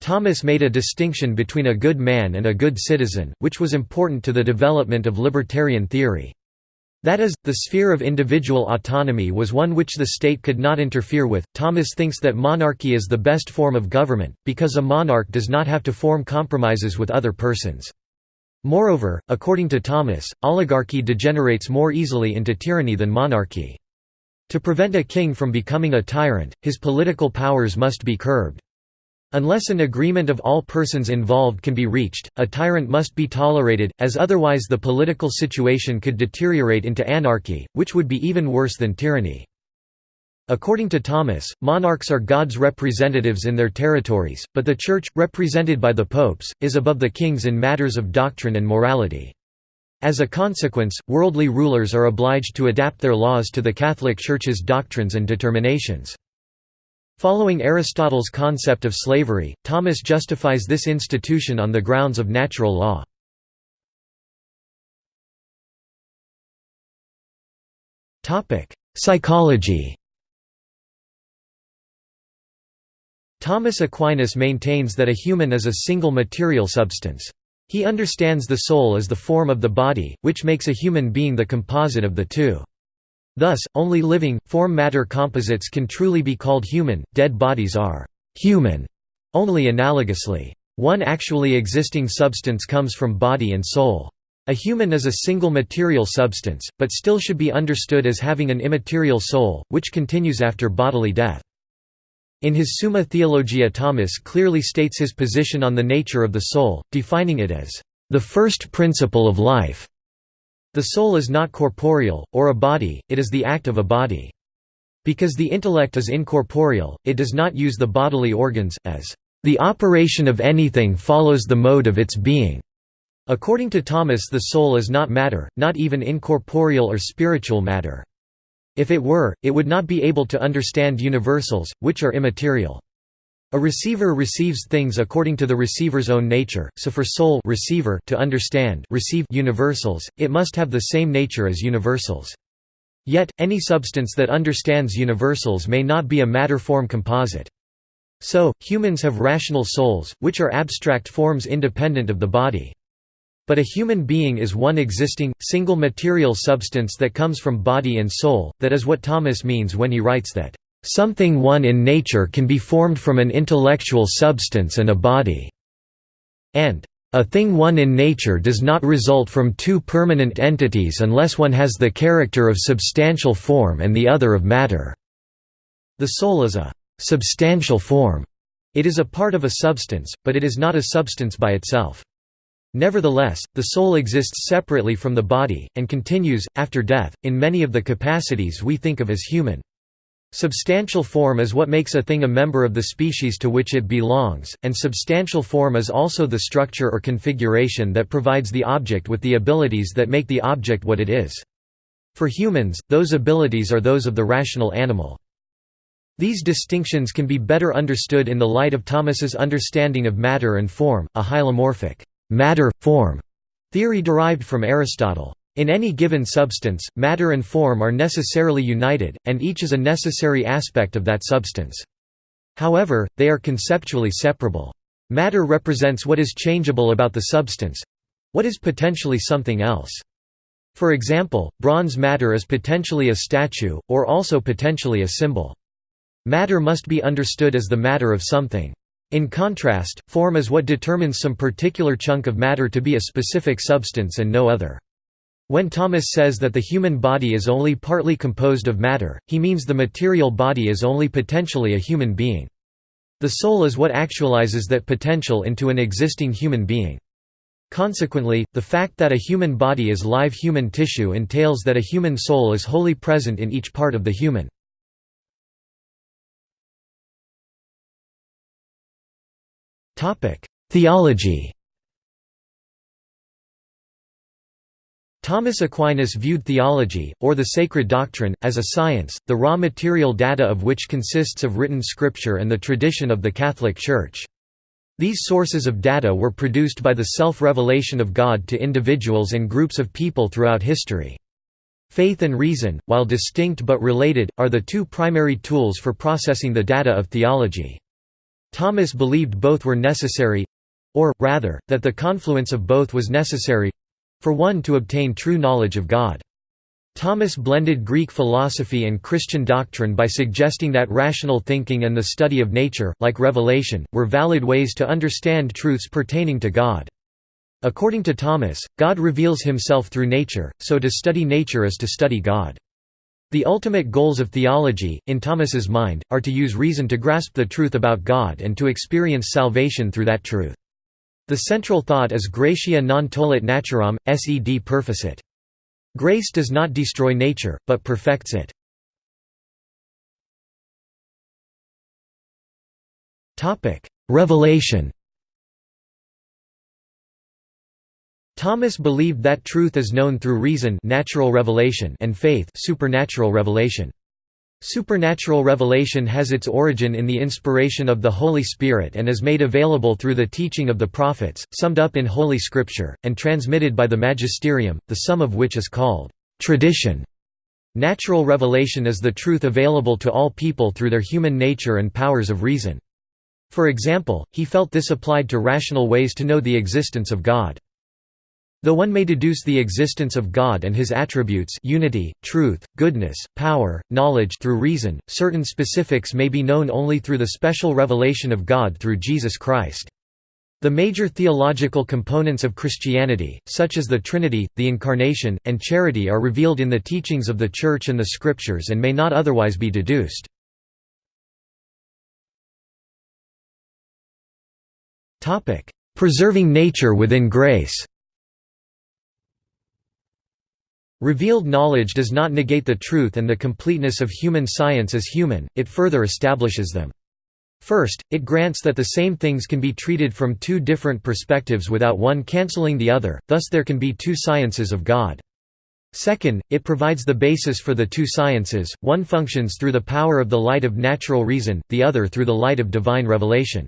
Thomas made a distinction between a good man and a good citizen, which was important to the development of libertarian theory. That is, the sphere of individual autonomy was one which the state could not interfere with. Thomas thinks that monarchy is the best form of government, because a monarch does not have to form compromises with other persons. Moreover, according to Thomas, oligarchy degenerates more easily into tyranny than monarchy. To prevent a king from becoming a tyrant, his political powers must be curbed. Unless an agreement of all persons involved can be reached, a tyrant must be tolerated, as otherwise the political situation could deteriorate into anarchy, which would be even worse than tyranny. According to Thomas, monarchs are God's representatives in their territories, but the Church, represented by the popes, is above the kings in matters of doctrine and morality. As a consequence, worldly rulers are obliged to adapt their laws to the Catholic Church's doctrines and determinations. Following Aristotle's concept of slavery, Thomas justifies this institution on the grounds of natural law. Psychology Thomas Aquinas maintains that a human is a single material substance. He understands the soul as the form of the body, which makes a human being the composite of the two. Thus, only living, form-matter composites can truly be called human, dead bodies are «human» only analogously. One actually existing substance comes from body and soul. A human is a single material substance, but still should be understood as having an immaterial soul, which continues after bodily death. In his Summa Theologia Thomas clearly states his position on the nature of the soul, defining it as, "...the first principle of life." The soul is not corporeal, or a body, it is the act of a body. Because the intellect is incorporeal, it does not use the bodily organs, as, "...the operation of anything follows the mode of its being." According to Thomas the soul is not matter, not even incorporeal or spiritual matter. If it were, it would not be able to understand universals, which are immaterial. A receiver receives things according to the receiver's own nature, so for soul receiver to understand receive universals, it must have the same nature as universals. Yet, any substance that understands universals may not be a matter-form composite. So, humans have rational souls, which are abstract forms independent of the body. But a human being is one existing, single material substance that comes from body and soul, that is what Thomas means when he writes that Something one in nature can be formed from an intellectual substance and a body, and a thing one in nature does not result from two permanent entities unless one has the character of substantial form and the other of matter. The soul is a substantial form. It is a part of a substance, but it is not a substance by itself. Nevertheless, the soul exists separately from the body, and continues, after death, in many of the capacities we think of as human. Substantial form is what makes a thing a member of the species to which it belongs, and substantial form is also the structure or configuration that provides the object with the abilities that make the object what it is. For humans, those abilities are those of the rational animal. These distinctions can be better understood in the light of Thomas's understanding of matter and form, a hylomorphic matter-form theory derived from Aristotle. In any given substance, matter and form are necessarily united, and each is a necessary aspect of that substance. However, they are conceptually separable. Matter represents what is changeable about the substance—what is potentially something else. For example, bronze matter is potentially a statue, or also potentially a symbol. Matter must be understood as the matter of something. In contrast, form is what determines some particular chunk of matter to be a specific substance and no other. When Thomas says that the human body is only partly composed of matter, he means the material body is only potentially a human being. The soul is what actualizes that potential into an existing human being. Consequently, the fact that a human body is live human tissue entails that a human soul is wholly present in each part of the human. Theology Thomas Aquinas viewed theology, or the sacred doctrine, as a science, the raw material data of which consists of written scripture and the tradition of the Catholic Church. These sources of data were produced by the self-revelation of God to individuals and groups of people throughout history. Faith and reason, while distinct but related, are the two primary tools for processing the data of theology. Thomas believed both were necessary—or, rather, that the confluence of both was necessary, for one to obtain true knowledge of God. Thomas blended Greek philosophy and Christian doctrine by suggesting that rational thinking and the study of nature, like revelation, were valid ways to understand truths pertaining to God. According to Thomas, God reveals himself through nature, so to study nature is to study God. The ultimate goals of theology, in Thomas's mind, are to use reason to grasp the truth about God and to experience salvation through that truth. The central thought is gratia non tollit naturam, sed perficit. Grace does not destroy nature, but perfects it. Revelation Thomas believed that truth is known through reason natural revelation and faith supernatural revelation. Supernatural revelation has its origin in the inspiration of the Holy Spirit and is made available through the teaching of the prophets, summed up in Holy Scripture, and transmitted by the magisterium, the sum of which is called tradition. Natural revelation is the truth available to all people through their human nature and powers of reason. For example, he felt this applied to rational ways to know the existence of God. Though one may deduce the existence of God and his attributes unity, truth, goodness, power, knowledge through reason, certain specifics may be known only through the special revelation of God through Jesus Christ. The major theological components of Christianity, such as the Trinity, the Incarnation, and charity are revealed in the teachings of the Church and the Scriptures and may not otherwise be deduced. Preserving nature within grace Revealed knowledge does not negate the truth and the completeness of human science as human, it further establishes them. First, it grants that the same things can be treated from two different perspectives without one cancelling the other, thus there can be two sciences of God. Second, it provides the basis for the two sciences, one functions through the power of the light of natural reason, the other through the light of divine revelation.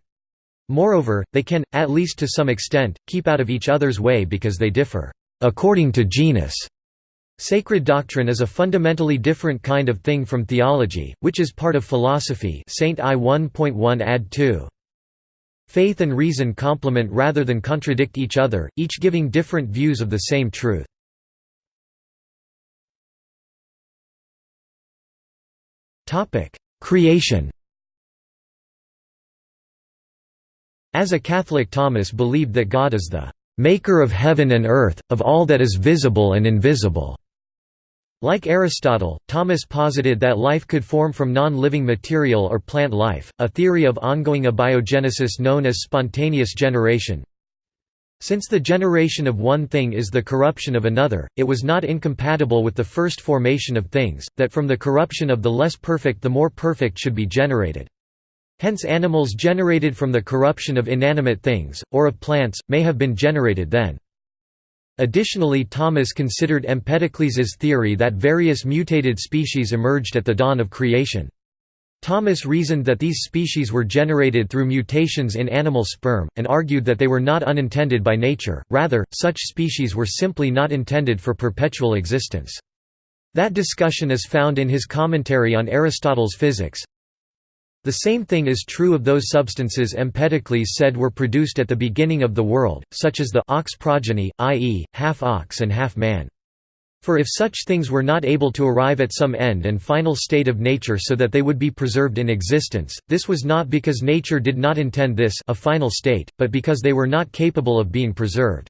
Moreover, they can, at least to some extent, keep out of each other's way because they differ, according to genus. Sacred doctrine is a fundamentally different kind of thing from theology, which is part of philosophy St. I 1.1 add 2. Faith and reason complement rather than contradict each other, each giving different views of the same truth. Creation As a Catholic Thomas believed that God is the "...maker of heaven and earth, of all that is visible and invisible." Like Aristotle, Thomas posited that life could form from non-living material or plant life, a theory of ongoing abiogenesis known as spontaneous generation. Since the generation of one thing is the corruption of another, it was not incompatible with the first formation of things, that from the corruption of the less perfect the more perfect should be generated. Hence animals generated from the corruption of inanimate things, or of plants, may have been generated then. Additionally Thomas considered Empedocles' theory that various mutated species emerged at the dawn of creation. Thomas reasoned that these species were generated through mutations in animal sperm, and argued that they were not unintended by nature, rather, such species were simply not intended for perpetual existence. That discussion is found in his commentary on Aristotle's Physics, the same thing is true of those substances Empedocles said were produced at the beginning of the world, such as the ox progeny, i.e., half ox and half man. For if such things were not able to arrive at some end and final state of nature so that they would be preserved in existence, this was not because nature did not intend this a final state, but because they were not capable of being preserved.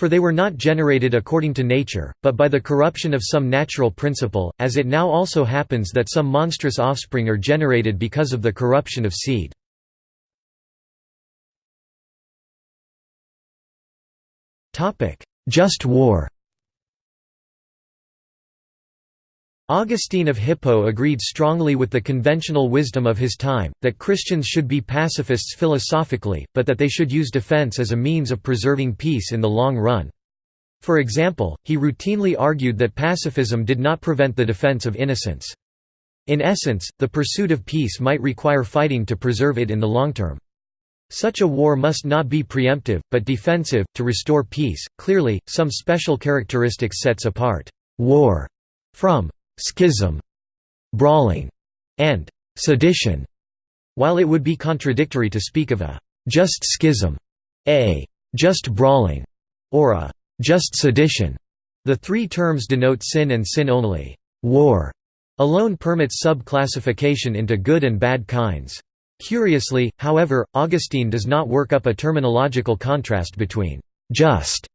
For they were not generated according to nature, but by the corruption of some natural principle, as it now also happens that some monstrous offspring are generated because of the corruption of seed. Just war Augustine of Hippo agreed strongly with the conventional wisdom of his time, that Christians should be pacifists philosophically, but that they should use defense as a means of preserving peace in the long run. For example, he routinely argued that pacifism did not prevent the defense of innocence. In essence, the pursuit of peace might require fighting to preserve it in the long term. Such a war must not be preemptive, but defensive, to restore peace. Clearly, some special characteristics sets apart war from schism, brawling, and sedition, while it would be contradictory to speak of a just schism, a just brawling, or a just sedition. The three terms denote sin and sin only. War alone permits sub-classification into good and bad kinds. Curiously, however, Augustine does not work up a terminological contrast between just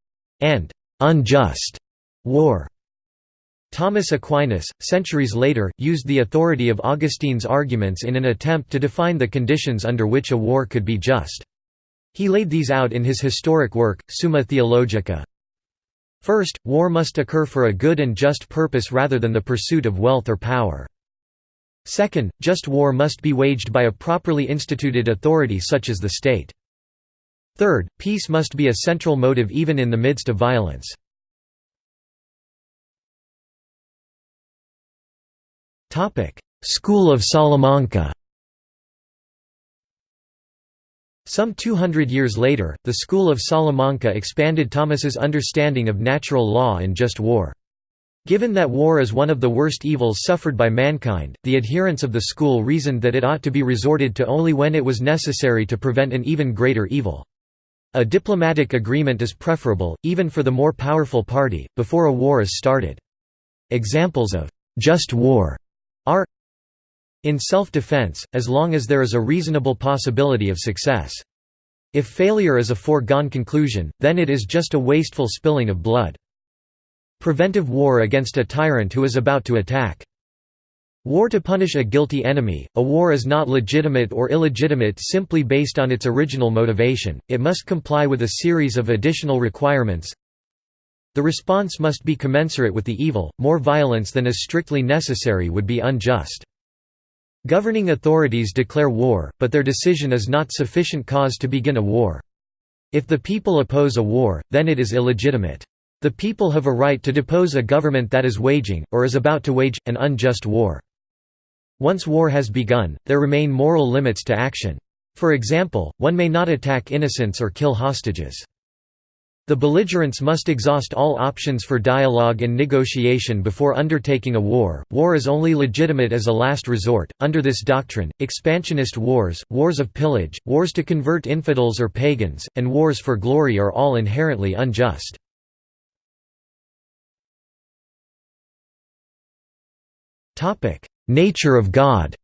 and unjust war. Thomas Aquinas, centuries later, used the authority of Augustine's arguments in an attempt to define the conditions under which a war could be just. He laid these out in his historic work, Summa Theologica. First, war must occur for a good and just purpose rather than the pursuit of wealth or power. Second, just war must be waged by a properly instituted authority such as the state. Third, peace must be a central motive even in the midst of violence. School of Salamanca Some 200 years later, the School of Salamanca expanded Thomas's understanding of natural law and just war. Given that war is one of the worst evils suffered by mankind, the adherents of the school reasoned that it ought to be resorted to only when it was necessary to prevent an even greater evil. A diplomatic agreement is preferable, even for the more powerful party, before a war is started. Examples of «just war» are in self-defense, as long as there is a reasonable possibility of success. If failure is a foregone conclusion, then it is just a wasteful spilling of blood. Preventive war against a tyrant who is about to attack. War to punish a guilty enemy. A war is not legitimate or illegitimate simply based on its original motivation, it must comply with a series of additional requirements The response must be commensurate with the evil, more violence than is strictly necessary would be unjust. Governing authorities declare war, but their decision is not sufficient cause to begin a war. If the people oppose a war, then it is illegitimate. The people have a right to depose a government that is waging, or is about to wage, an unjust war. Once war has begun, there remain moral limits to action. For example, one may not attack innocents or kill hostages. The belligerents must exhaust all options for dialogue and negotiation before undertaking a war. War is only legitimate as a last resort. Under this doctrine, expansionist wars, wars of pillage, wars to convert infidels or pagans, and wars for glory are all inherently unjust. Topic: Nature of God.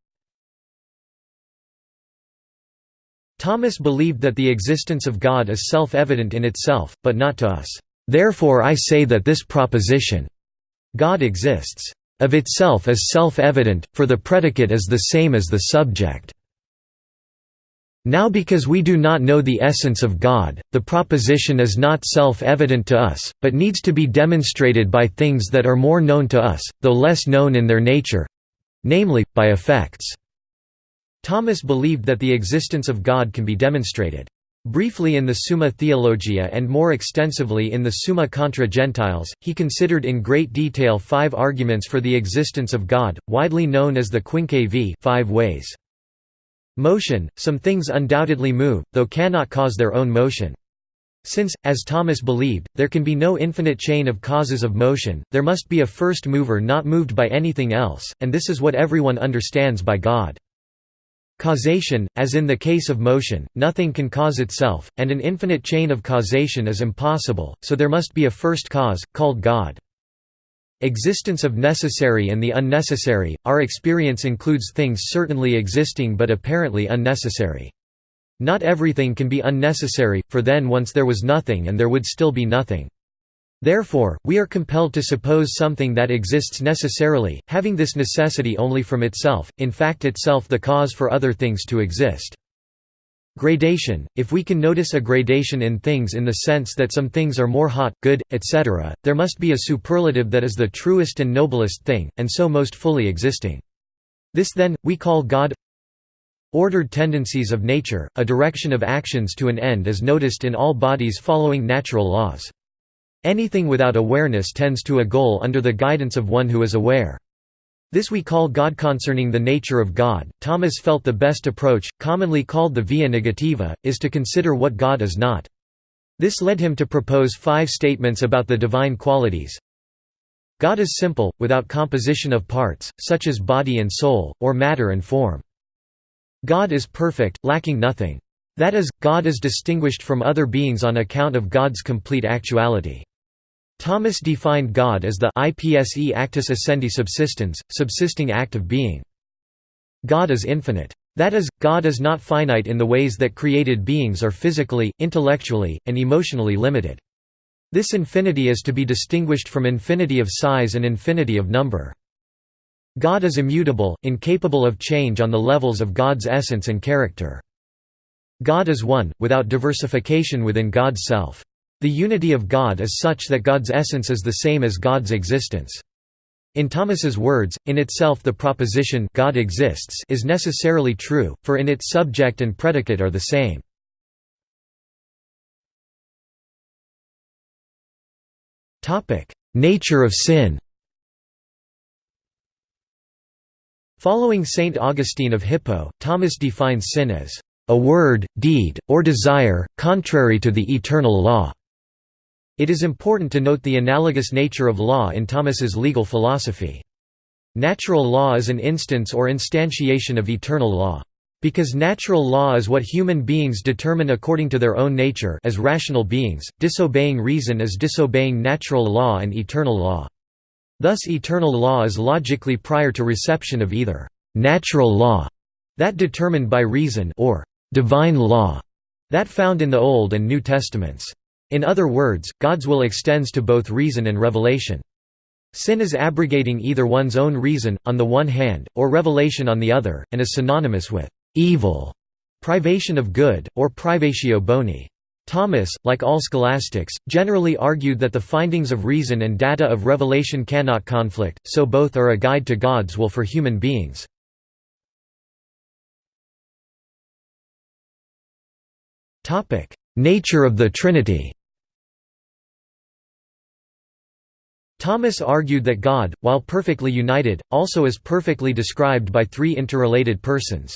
Thomas believed that the existence of God is self-evident in itself, but not to us. Therefore I say that this proposition, God exists, of itself is self-evident, for the predicate is the same as the subject. Now because we do not know the essence of God, the proposition is not self-evident to us, but needs to be demonstrated by things that are more known to us, though less known in their nature—namely, by effects. Thomas believed that the existence of God can be demonstrated. Briefly in the Summa Theologia and more extensively in the Summa contra Gentiles, he considered in great detail five arguments for the existence of God, widely known as the Quinque viae five ways. Motion – Some things undoubtedly move, though cannot cause their own motion. Since, as Thomas believed, there can be no infinite chain of causes of motion, there must be a first mover not moved by anything else, and this is what everyone understands by God. Causation, as in the case of motion, nothing can cause itself, and an infinite chain of causation is impossible, so there must be a first cause, called God. Existence of necessary and the unnecessary, our experience includes things certainly existing but apparently unnecessary. Not everything can be unnecessary, for then once there was nothing and there would still be nothing. Therefore, we are compelled to suppose something that exists necessarily, having this necessity only from itself, in fact itself the cause for other things to exist. Gradation – If we can notice a gradation in things in the sense that some things are more hot, good, etc., there must be a superlative that is the truest and noblest thing, and so most fully existing. This then, we call God Ordered tendencies of nature, a direction of actions to an end is noticed in all bodies following natural laws. Anything without awareness tends to a goal under the guidance of one who is aware. This we call God. Concerning the nature of God, Thomas felt the best approach, commonly called the via negativa, is to consider what God is not. This led him to propose five statements about the divine qualities. God is simple, without composition of parts, such as body and soul, or matter and form. God is perfect, lacking nothing. That is, God is distinguished from other beings on account of God's complete actuality. Thomas defined God as the ipse actus essendi subsistens, subsisting act of being. God is infinite. That is, God is not finite in the ways that created beings are physically, intellectually, and emotionally limited. This infinity is to be distinguished from infinity of size and infinity of number. God is immutable, incapable of change on the levels of God's essence and character. God is one, without diversification within God's self. The unity of God is such that God's essence is the same as God's existence. In Thomas's words, in itself the proposition God exists is necessarily true, for in it subject and predicate are the same. Nature of sin Following Saint Augustine of Hippo, Thomas defines sin as a word, deed, or desire, contrary to the eternal law. It is important to note the analogous nature of law in Thomas's legal philosophy. Natural law is an instance or instantiation of eternal law. Because natural law is what human beings determine according to their own nature as rational beings, disobeying reason is disobeying natural law and eternal law. Thus eternal law is logically prior to reception of either «natural law» that determined by reason or «divine law» that found in the Old and New Testaments. In other words, God's will extends to both reason and revelation. Sin is abrogating either one's own reason, on the one hand, or revelation on the other, and is synonymous with evil, privation of good, or privatio boni. Thomas, like all scholastics, generally argued that the findings of reason and data of revelation cannot conflict, so both are a guide to God's will for human beings. Nature of the Trinity Thomas argued that God, while perfectly united, also is perfectly described by three interrelated persons.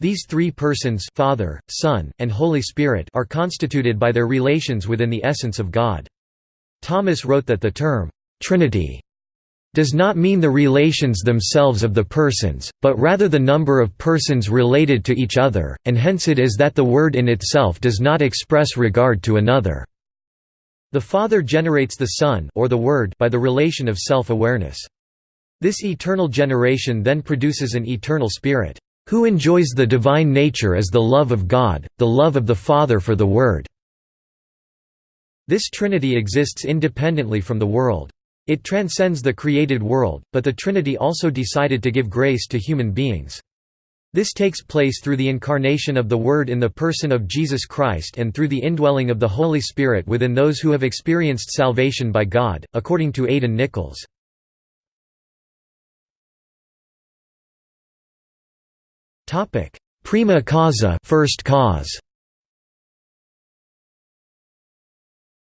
These three persons Father, Son, and Holy Spirit are constituted by their relations within the essence of God. Thomas wrote that the term, "'Trinity' does not mean the relations themselves of the persons, but rather the number of persons related to each other, and hence it is that the word in itself does not express regard to another. The Father generates the Son or the Word by the relation of self-awareness. This eternal generation then produces an eternal Spirit who enjoys the divine nature as the love of God, the love of the Father for the Word." This Trinity exists independently from the world. It transcends the created world, but the Trinity also decided to give grace to human beings. This takes place through the incarnation of the Word in the person of Jesus Christ and through the indwelling of the Holy Spirit within those who have experienced salvation by God, according to Aidan Nichols. Prima causa, first cause.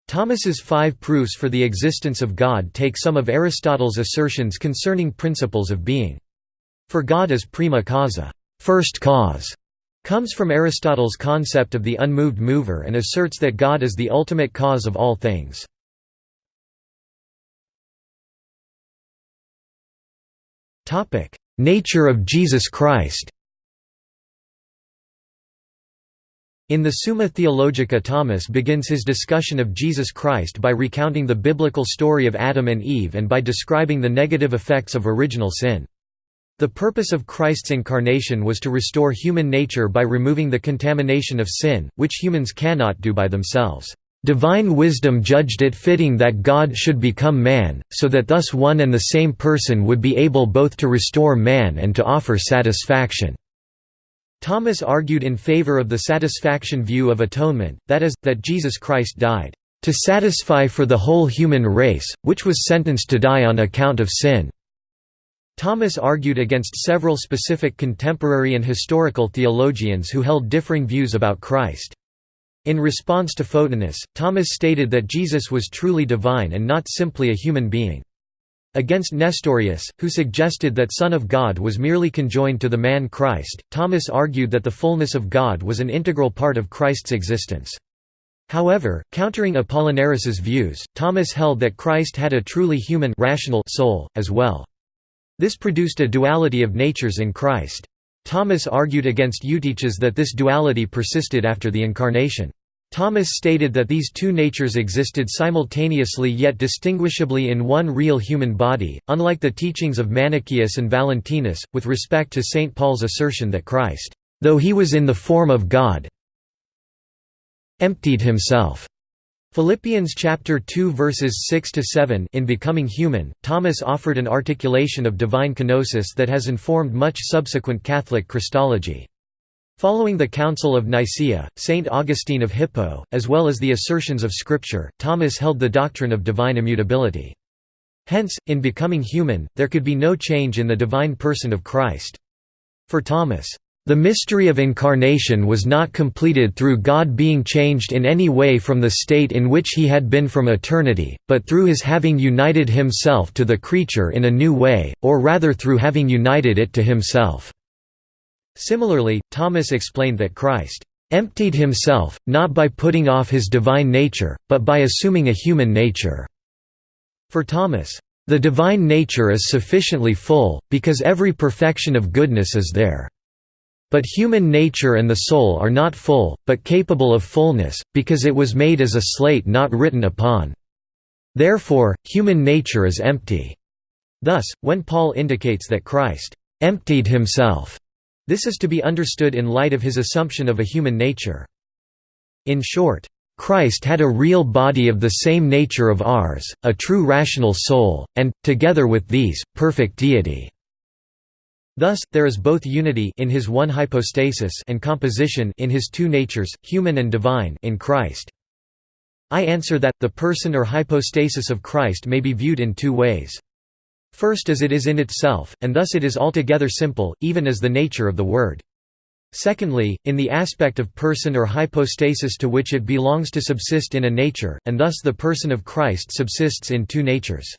Thomas's five proofs for the existence of God take some of Aristotle's assertions concerning principles of being. For God is prima causa, first cause, comes from Aristotle's concept of the unmoved mover and asserts that God is the ultimate cause of all things. Nature of Jesus Christ In the Summa Theologica Thomas begins his discussion of Jesus Christ by recounting the biblical story of Adam and Eve and by describing the negative effects of original sin. The purpose of Christ's incarnation was to restore human nature by removing the contamination of sin, which humans cannot do by themselves. Divine wisdom judged it fitting that God should become man, so that thus one and the same person would be able both to restore man and to offer satisfaction. Thomas argued in favor of the satisfaction view of atonement, that is, that Jesus Christ died, "...to satisfy for the whole human race, which was sentenced to die on account of sin." Thomas argued against several specific contemporary and historical theologians who held differing views about Christ. In response to Photinus, Thomas stated that Jesus was truly divine and not simply a human being. Against Nestorius, who suggested that Son of God was merely conjoined to the man Christ, Thomas argued that the fullness of God was an integral part of Christ's existence. However, countering Apollinaris's views, Thomas held that Christ had a truly human rational soul, as well. This produced a duality of natures in Christ. Thomas argued against Eutyches that this duality persisted after the Incarnation. Thomas stated that these two natures existed simultaneously yet distinguishably in one real human body, unlike the teachings of Manichaeus and Valentinus, with respect to St. Paul's assertion that Christ, though he was in the form of God, emptied himself. Philippians chapter 2 verses 6 to 7 In becoming human, Thomas offered an articulation of divine kenosis that has informed much subsequent Catholic Christology. Following the Council of Nicaea, Saint Augustine of Hippo, as well as the assertions of Scripture, Thomas held the doctrine of divine immutability. Hence, in becoming human, there could be no change in the divine person of Christ. For Thomas, the mystery of incarnation was not completed through God being changed in any way from the state in which he had been from eternity, but through his having united himself to the creature in a new way, or rather through having united it to himself. Similarly, Thomas explained that Christ emptied himself, not by putting off his divine nature, but by assuming a human nature. For Thomas, the divine nature is sufficiently full, because every perfection of goodness is there. But human nature and the soul are not full, but capable of fullness, because it was made as a slate not written upon. Therefore, human nature is empty. Thus, when Paul indicates that Christ emptied himself this is to be understood in light of his assumption of a human nature. In short, Christ had a real body of the same nature of ours, a true rational soul, and, together with these, perfect deity. Thus, there is both unity in his one hypostasis and composition in his two natures, human and divine in Christ. I answer that, the person or hypostasis of Christ may be viewed in two ways. First as it is in itself, and thus it is altogether simple, even as the nature of the Word. Secondly, in the aspect of person or hypostasis to which it belongs to subsist in a nature, and thus the person of Christ subsists in two natures.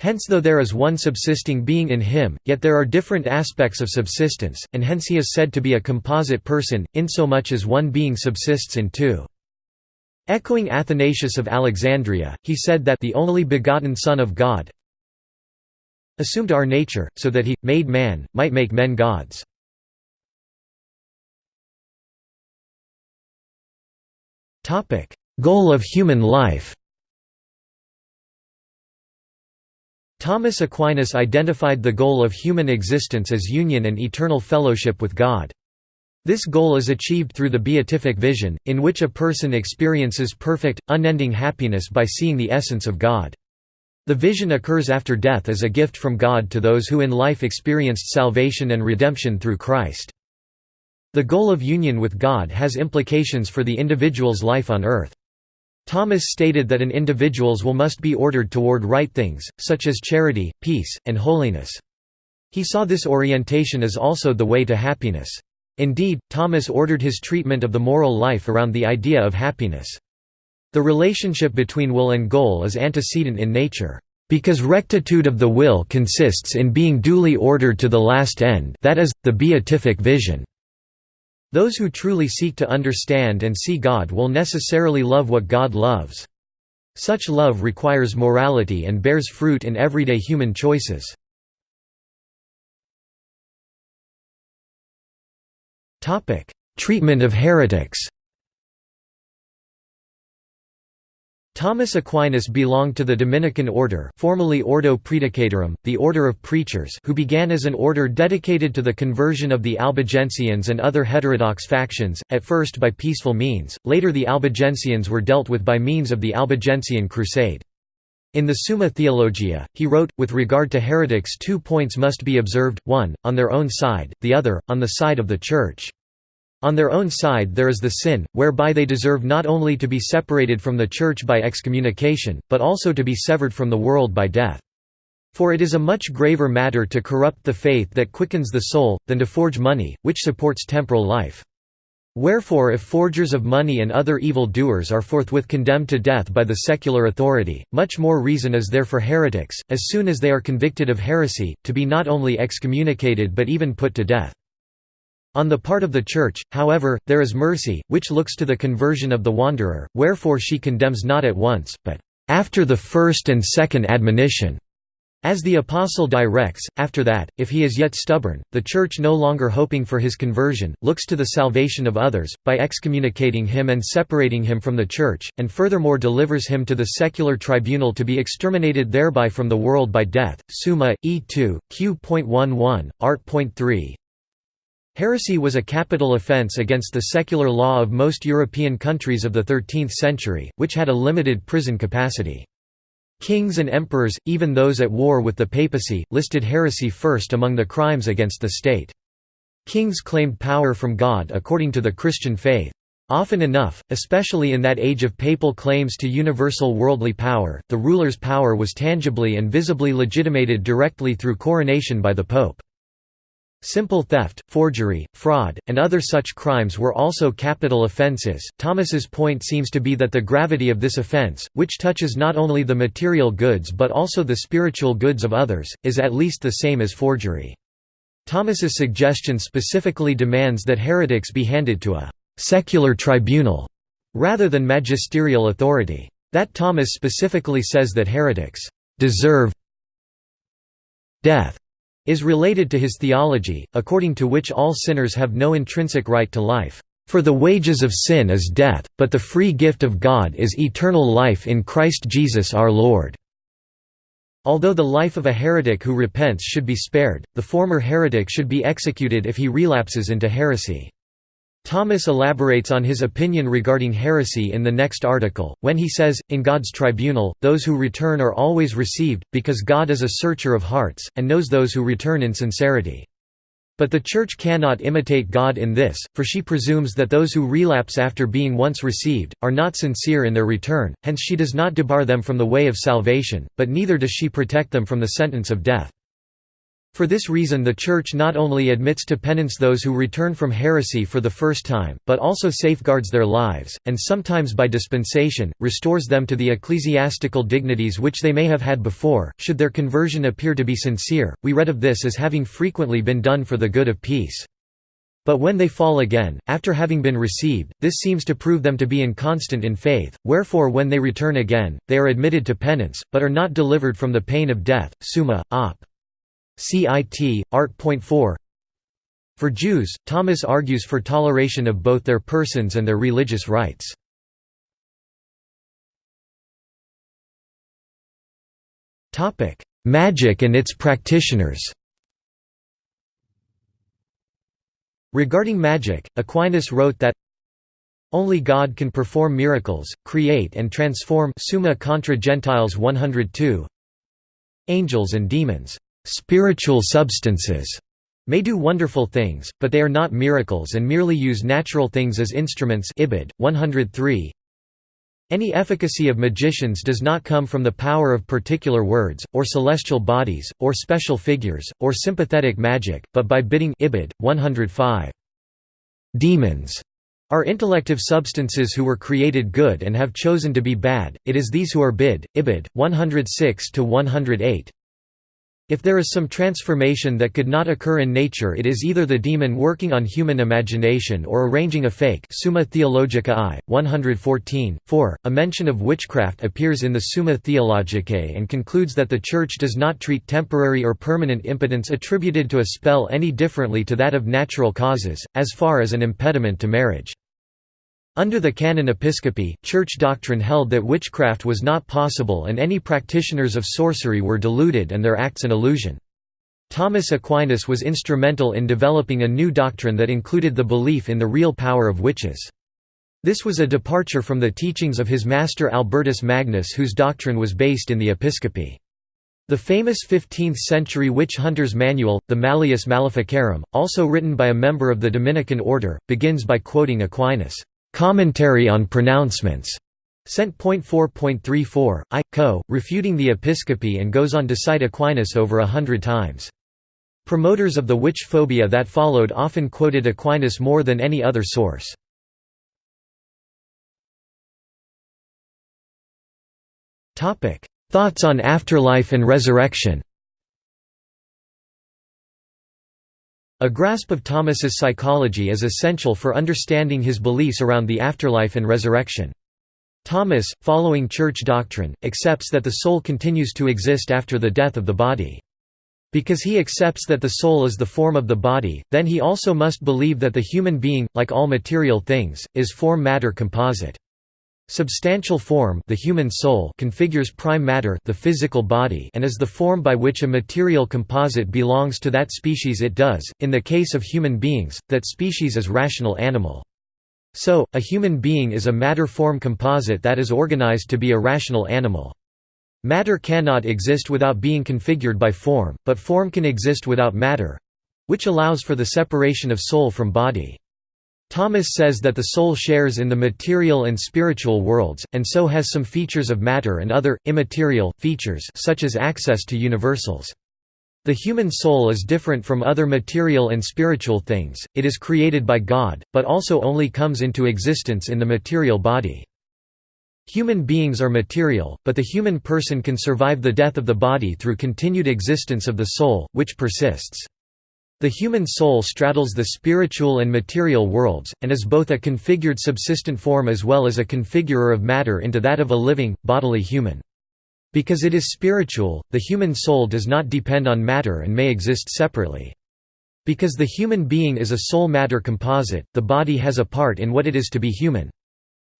Hence though there is one subsisting being in him, yet there are different aspects of subsistence, and hence he is said to be a composite person, insomuch as one being subsists in two. Echoing Athanasius of Alexandria, he said that the only begotten Son of God assumed our nature, so that he, made man, might make men gods. Goal of human life Thomas Aquinas identified the goal of human existence as union and eternal fellowship with God. This goal is achieved through the beatific vision, in which a person experiences perfect, unending happiness by seeing the essence of God. The vision occurs after death as a gift from God to those who in life experienced salvation and redemption through Christ. The goal of union with God has implications for the individual's life on earth. Thomas stated that an individual's will must be ordered toward right things, such as charity, peace, and holiness. He saw this orientation as also the way to happiness. Indeed, Thomas ordered his treatment of the moral life around the idea of happiness. The relationship between will and goal is antecedent in nature. Because rectitude of the will consists in being duly ordered to the last end that is, the beatific vision. Those who truly seek to understand and see God will necessarily love what God loves. Such love requires morality and bears fruit in everyday human choices. Treatment of heretics Thomas Aquinas belonged to the Dominican order formerly Ordo Praedicatorum, the order of preachers who began as an order dedicated to the conversion of the Albigensians and other heterodox factions, at first by peaceful means, later the Albigensians were dealt with by means of the Albigensian Crusade. In the Summa Theologia, he wrote, with regard to heretics two points must be observed, one, on their own side, the other, on the side of the Church. On their own side there is the sin, whereby they deserve not only to be separated from the Church by excommunication, but also to be severed from the world by death. For it is a much graver matter to corrupt the faith that quickens the soul, than to forge money, which supports temporal life. Wherefore if forgers of money and other evil doers are forthwith condemned to death by the secular authority, much more reason is there for heretics, as soon as they are convicted of heresy, to be not only excommunicated but even put to death. On the part of the Church, however, there is mercy, which looks to the conversion of the wanderer, wherefore she condemns not at once, but after the first and second admonition. As the Apostle directs, after that, if he is yet stubborn, the Church no longer hoping for his conversion, looks to the salvation of others, by excommunicating him and separating him from the Church, and furthermore delivers him to the secular tribunal to be exterminated thereby from the world by death. Summa, E2, Q.11, Art.3, Heresy was a capital offense against the secular law of most European countries of the 13th century, which had a limited prison capacity. Kings and emperors, even those at war with the papacy, listed heresy first among the crimes against the state. Kings claimed power from God according to the Christian faith. Often enough, especially in that age of papal claims to universal worldly power, the ruler's power was tangibly and visibly legitimated directly through coronation by the pope. Simple theft, forgery, fraud, and other such crimes were also capital offences. Thomas's point seems to be that the gravity of this offence, which touches not only the material goods but also the spiritual goods of others, is at least the same as forgery. Thomas's suggestion specifically demands that heretics be handed to a secular tribunal rather than magisterial authority. That Thomas specifically says that heretics deserve death is related to his theology, according to which all sinners have no intrinsic right to life. For the wages of sin is death, but the free gift of God is eternal life in Christ Jesus our Lord." Although the life of a heretic who repents should be spared, the former heretic should be executed if he relapses into heresy. Thomas elaborates on his opinion regarding heresy in the next article, when he says, In God's tribunal, those who return are always received, because God is a searcher of hearts, and knows those who return in sincerity. But the Church cannot imitate God in this, for she presumes that those who relapse after being once received, are not sincere in their return, hence she does not debar them from the way of salvation, but neither does she protect them from the sentence of death. For this reason the Church not only admits to penance those who return from heresy for the first time, but also safeguards their lives, and sometimes by dispensation, restores them to the ecclesiastical dignities which they may have had before, should their conversion appear to be sincere. We read of this as having frequently been done for the good of peace. But when they fall again, after having been received, this seems to prove them to be inconstant in faith, wherefore when they return again, they are admitted to penance, but are not delivered from the pain of death. Summa, op. CIT, Art.4 For Jews, Thomas argues for toleration of both their persons and their religious rights. Magic and its practitioners. Regarding magic, Aquinas wrote that only God can perform miracles, create and transform Summa contra Gentiles 102 Angels and demons, spiritual substances, may do wonderful things, but they are not miracles and merely use natural things as instruments Ibid. 103 any efficacy of magicians does not come from the power of particular words, or celestial bodies, or special figures, or sympathetic magic, but by bidding Ibid. 105. Demons are intellective substances who were created good and have chosen to be bad, it is these who are bid. Ibid. 106–108 if there is some transformation that could not occur in nature it is either the demon working on human imagination or arranging a fake Summa Theologica I, 114, 4. A mention of witchcraft appears in the Summa Theologicae and concludes that the Church does not treat temporary or permanent impotence attributed to a spell any differently to that of natural causes, as far as an impediment to marriage. Under the canon episcopi, church doctrine held that witchcraft was not possible and any practitioners of sorcery were deluded and their acts an illusion. Thomas Aquinas was instrumental in developing a new doctrine that included the belief in the real power of witches. This was a departure from the teachings of his master Albertus Magnus whose doctrine was based in the episcopi. The famous 15th-century witch hunter's manual, the Malleus Maleficarum, also written by a member of the Dominican order, begins by quoting Aquinas' Commentary on Pronouncements, Sent. 4.34, I, co, refuting the episcopi and goes on to cite Aquinas over a hundred times. Promoters of the witch phobia that followed often quoted Aquinas more than any other source. Thoughts on afterlife and resurrection A grasp of Thomas's psychology is essential for understanding his beliefs around the afterlife and resurrection. Thomas, following church doctrine, accepts that the soul continues to exist after the death of the body. Because he accepts that the soul is the form of the body, then he also must believe that the human being, like all material things, is form-matter composite. Substantial form the human soul configures prime matter the physical body and is the form by which a material composite belongs to that species it does, in the case of human beings, that species is rational animal. So, a human being is a matter-form composite that is organized to be a rational animal. Matter cannot exist without being configured by form, but form can exist without matter—which allows for the separation of soul from body. Thomas says that the soul shares in the material and spiritual worlds, and so has some features of matter and other, immaterial, features such as access to universals. The human soul is different from other material and spiritual things, it is created by God, but also only comes into existence in the material body. Human beings are material, but the human person can survive the death of the body through continued existence of the soul, which persists. The human soul straddles the spiritual and material worlds, and is both a configured subsistent form as well as a configurer of matter into that of a living, bodily human. Because it is spiritual, the human soul does not depend on matter and may exist separately. Because the human being is a soul-matter composite, the body has a part in what it is to be human.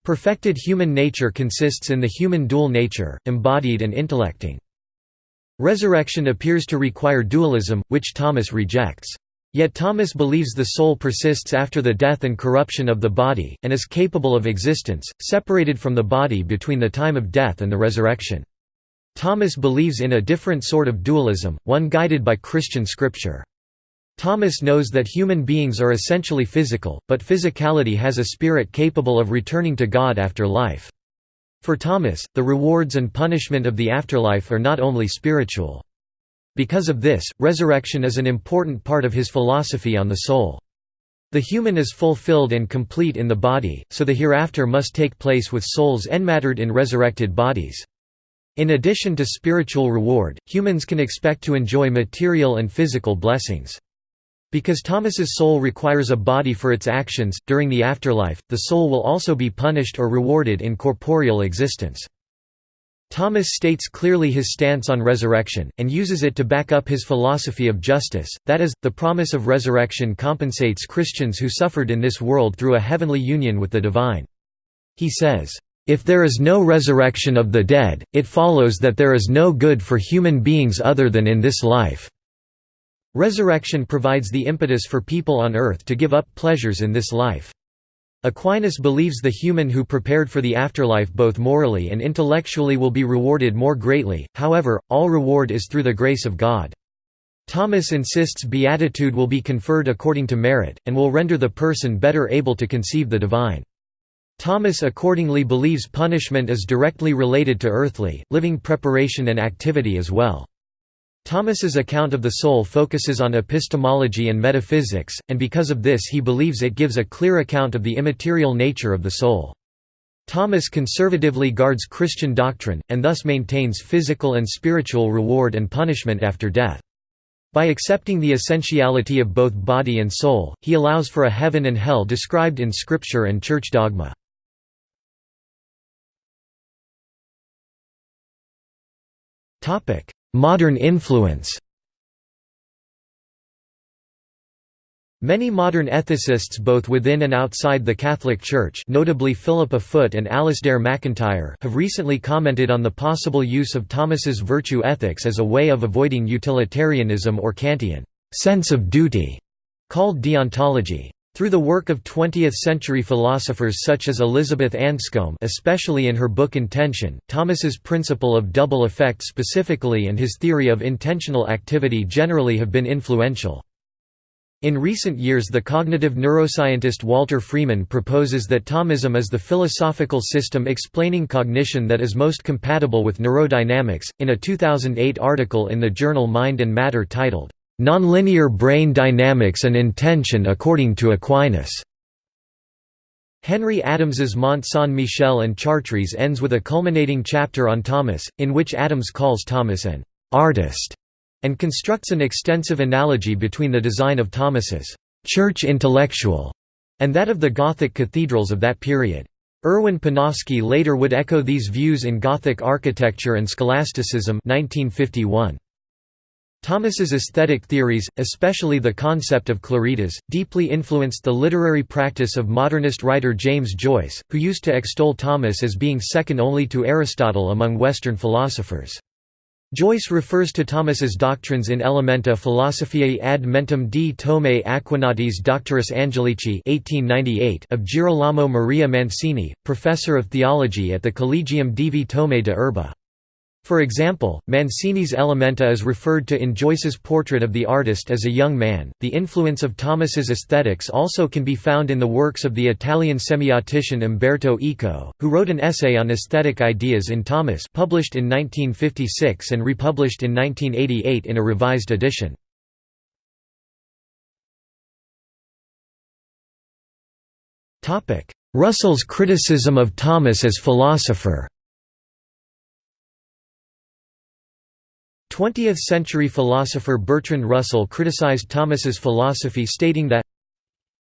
Perfected human nature consists in the human dual nature, embodied and intellecting. Resurrection appears to require dualism, which Thomas rejects. Yet Thomas believes the soul persists after the death and corruption of the body, and is capable of existence, separated from the body between the time of death and the resurrection. Thomas believes in a different sort of dualism, one guided by Christian scripture. Thomas knows that human beings are essentially physical, but physicality has a spirit capable of returning to God after life. For Thomas, the rewards and punishment of the afterlife are not only spiritual. Because of this, resurrection is an important part of his philosophy on the soul. The human is fulfilled and complete in the body, so the hereafter must take place with souls enmattered in resurrected bodies. In addition to spiritual reward, humans can expect to enjoy material and physical blessings. Because Thomas's soul requires a body for its actions, during the afterlife, the soul will also be punished or rewarded in corporeal existence. Thomas states clearly his stance on resurrection, and uses it to back up his philosophy of justice, that is, the promise of resurrection compensates Christians who suffered in this world through a heavenly union with the divine. He says, "...if there is no resurrection of the dead, it follows that there is no good for human beings other than in this life." Resurrection provides the impetus for people on earth to give up pleasures in this life. Aquinas believes the human who prepared for the afterlife both morally and intellectually will be rewarded more greatly, however, all reward is through the grace of God. Thomas insists beatitude will be conferred according to merit, and will render the person better able to conceive the divine. Thomas accordingly believes punishment is directly related to earthly, living preparation and activity as well. Thomas's account of the soul focuses on epistemology and metaphysics, and because of this he believes it gives a clear account of the immaterial nature of the soul. Thomas conservatively guards Christian doctrine, and thus maintains physical and spiritual reward and punishment after death. By accepting the essentiality of both body and soul, he allows for a heaven and hell described in Scripture and church dogma. Modern influence Many modern ethicists both within and outside the Catholic Church notably Philippa Foot and Alasdair MacIntyre have recently commented on the possible use of Thomas's virtue ethics as a way of avoiding utilitarianism or Kantian sense of duty, called deontology. Through the work of 20th-century philosophers such as Elizabeth Anscombe especially in her book Intention, Thomas's principle of double effect specifically and his theory of intentional activity generally have been influential. In recent years the cognitive neuroscientist Walter Freeman proposes that Thomism is the philosophical system explaining cognition that is most compatible with neurodynamics, in a 2008 article in the journal Mind and Matter titled, Nonlinear brain dynamics and intention according to Aquinas. Henry Adams's Mont Saint-Michel and Chartres ends with a culminating chapter on Thomas, in which Adams calls Thomas an «artist» and constructs an extensive analogy between the design of Thomas's «church intellectual» and that of the Gothic cathedrals of that period. Erwin Panofsky later would echo these views in Gothic architecture and scholasticism 1951. Thomas's aesthetic theories, especially the concept of claritas, deeply influenced the literary practice of modernist writer James Joyce, who used to extol Thomas as being second only to Aristotle among Western philosophers. Joyce refers to Thomas's doctrines in Elementa Philosophiae ad mentem di Thomae Aquinatis Doctoris Angelici 1898 of Girolamo Maria Mancini, professor of theology at the Collegium Divi Thomae de Urbe. For example, Mancini's Elementa is referred to in Joyce's portrait of the artist as a young man. The influence of Thomas's aesthetics also can be found in the works of the Italian semiotician Umberto Eco, who wrote an essay on aesthetic ideas in Thomas, published in 1956 and republished in 1988 in a revised edition. Russell's criticism of Thomas as philosopher. 20th-century philosopher Bertrand Russell criticized Thomas's philosophy stating that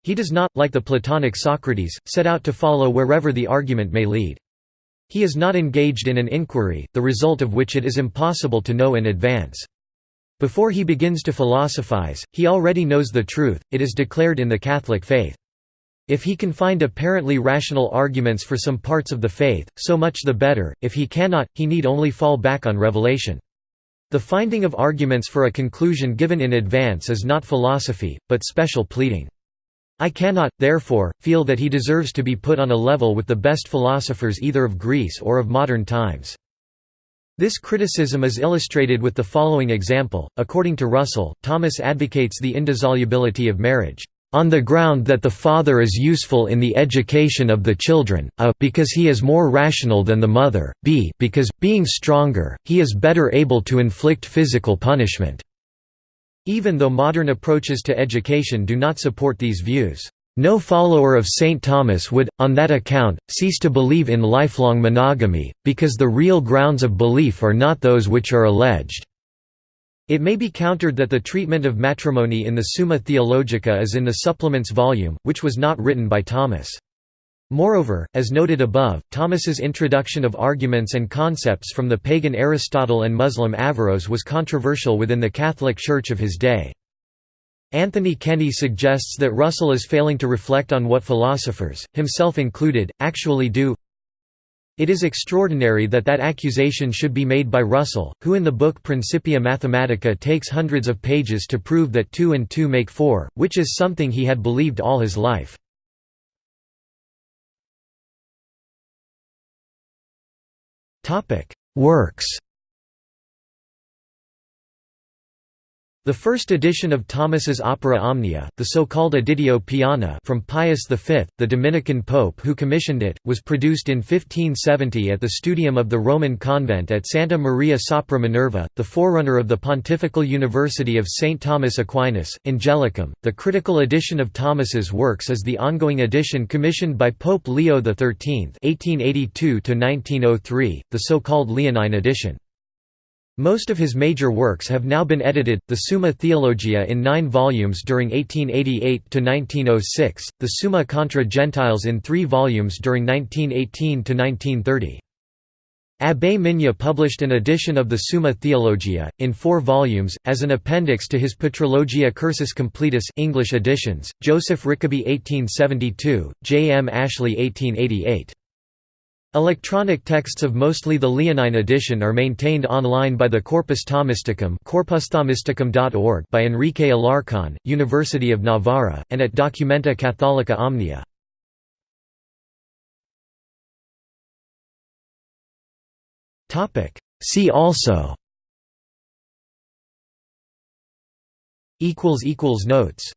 he does not, like the Platonic Socrates, set out to follow wherever the argument may lead. He is not engaged in an inquiry, the result of which it is impossible to know in advance. Before he begins to philosophize, he already knows the truth, it is declared in the Catholic faith. If he can find apparently rational arguments for some parts of the faith, so much the better, if he cannot, he need only fall back on revelation. The finding of arguments for a conclusion given in advance is not philosophy, but special pleading. I cannot, therefore, feel that he deserves to be put on a level with the best philosophers either of Greece or of modern times. This criticism is illustrated with the following example. According to Russell, Thomas advocates the indissolubility of marriage on the ground that the father is useful in the education of the children, a because he is more rational than the mother, b because, being stronger, he is better able to inflict physical punishment." Even though modern approaches to education do not support these views. No follower of St. Thomas would, on that account, cease to believe in lifelong monogamy, because the real grounds of belief are not those which are alleged. It may be countered that the treatment of matrimony in the Summa Theologica is in the supplements volume, which was not written by Thomas. Moreover, as noted above, Thomas's introduction of arguments and concepts from the pagan Aristotle and Muslim Averroes was controversial within the Catholic Church of his day. Anthony Kenny suggests that Russell is failing to reflect on what philosophers, himself included, actually do it is extraordinary that that accusation should be made by Russell, who in the book Principia Mathematica takes hundreds of pages to prove that 2 and 2 make 4, which is something he had believed all his life. Works The first edition of Thomas's Opera Omnia, the so-called Editio Piana from Pius V, the Dominican pope who commissioned it, was produced in 1570 at the studium of the Roman convent at Santa Maria sopra Minerva, the forerunner of the Pontifical University of St. Thomas Aquinas, Angelicum. The critical edition of Thomas's works is the ongoing edition commissioned by Pope Leo XIII (1882–1903), the so-called Leonine edition. Most of his major works have now been edited, the Summa Theologia in nine volumes during 1888–1906, the Summa contra Gentiles in three volumes during 1918–1930. Abbé Migne published an edition of the Summa Theologia, in four volumes, as an appendix to his Patrologia Cursus Completus English editions, Joseph Rickaby 1872, J. M. Ashley 1888. Electronic texts of mostly the Leonine edition are maintained online by the Corpus Thomisticum corpusthomisticum.org by Enrique Alarcón, University of Navarra, and at Documenta Catholica Omnia. See also. Notes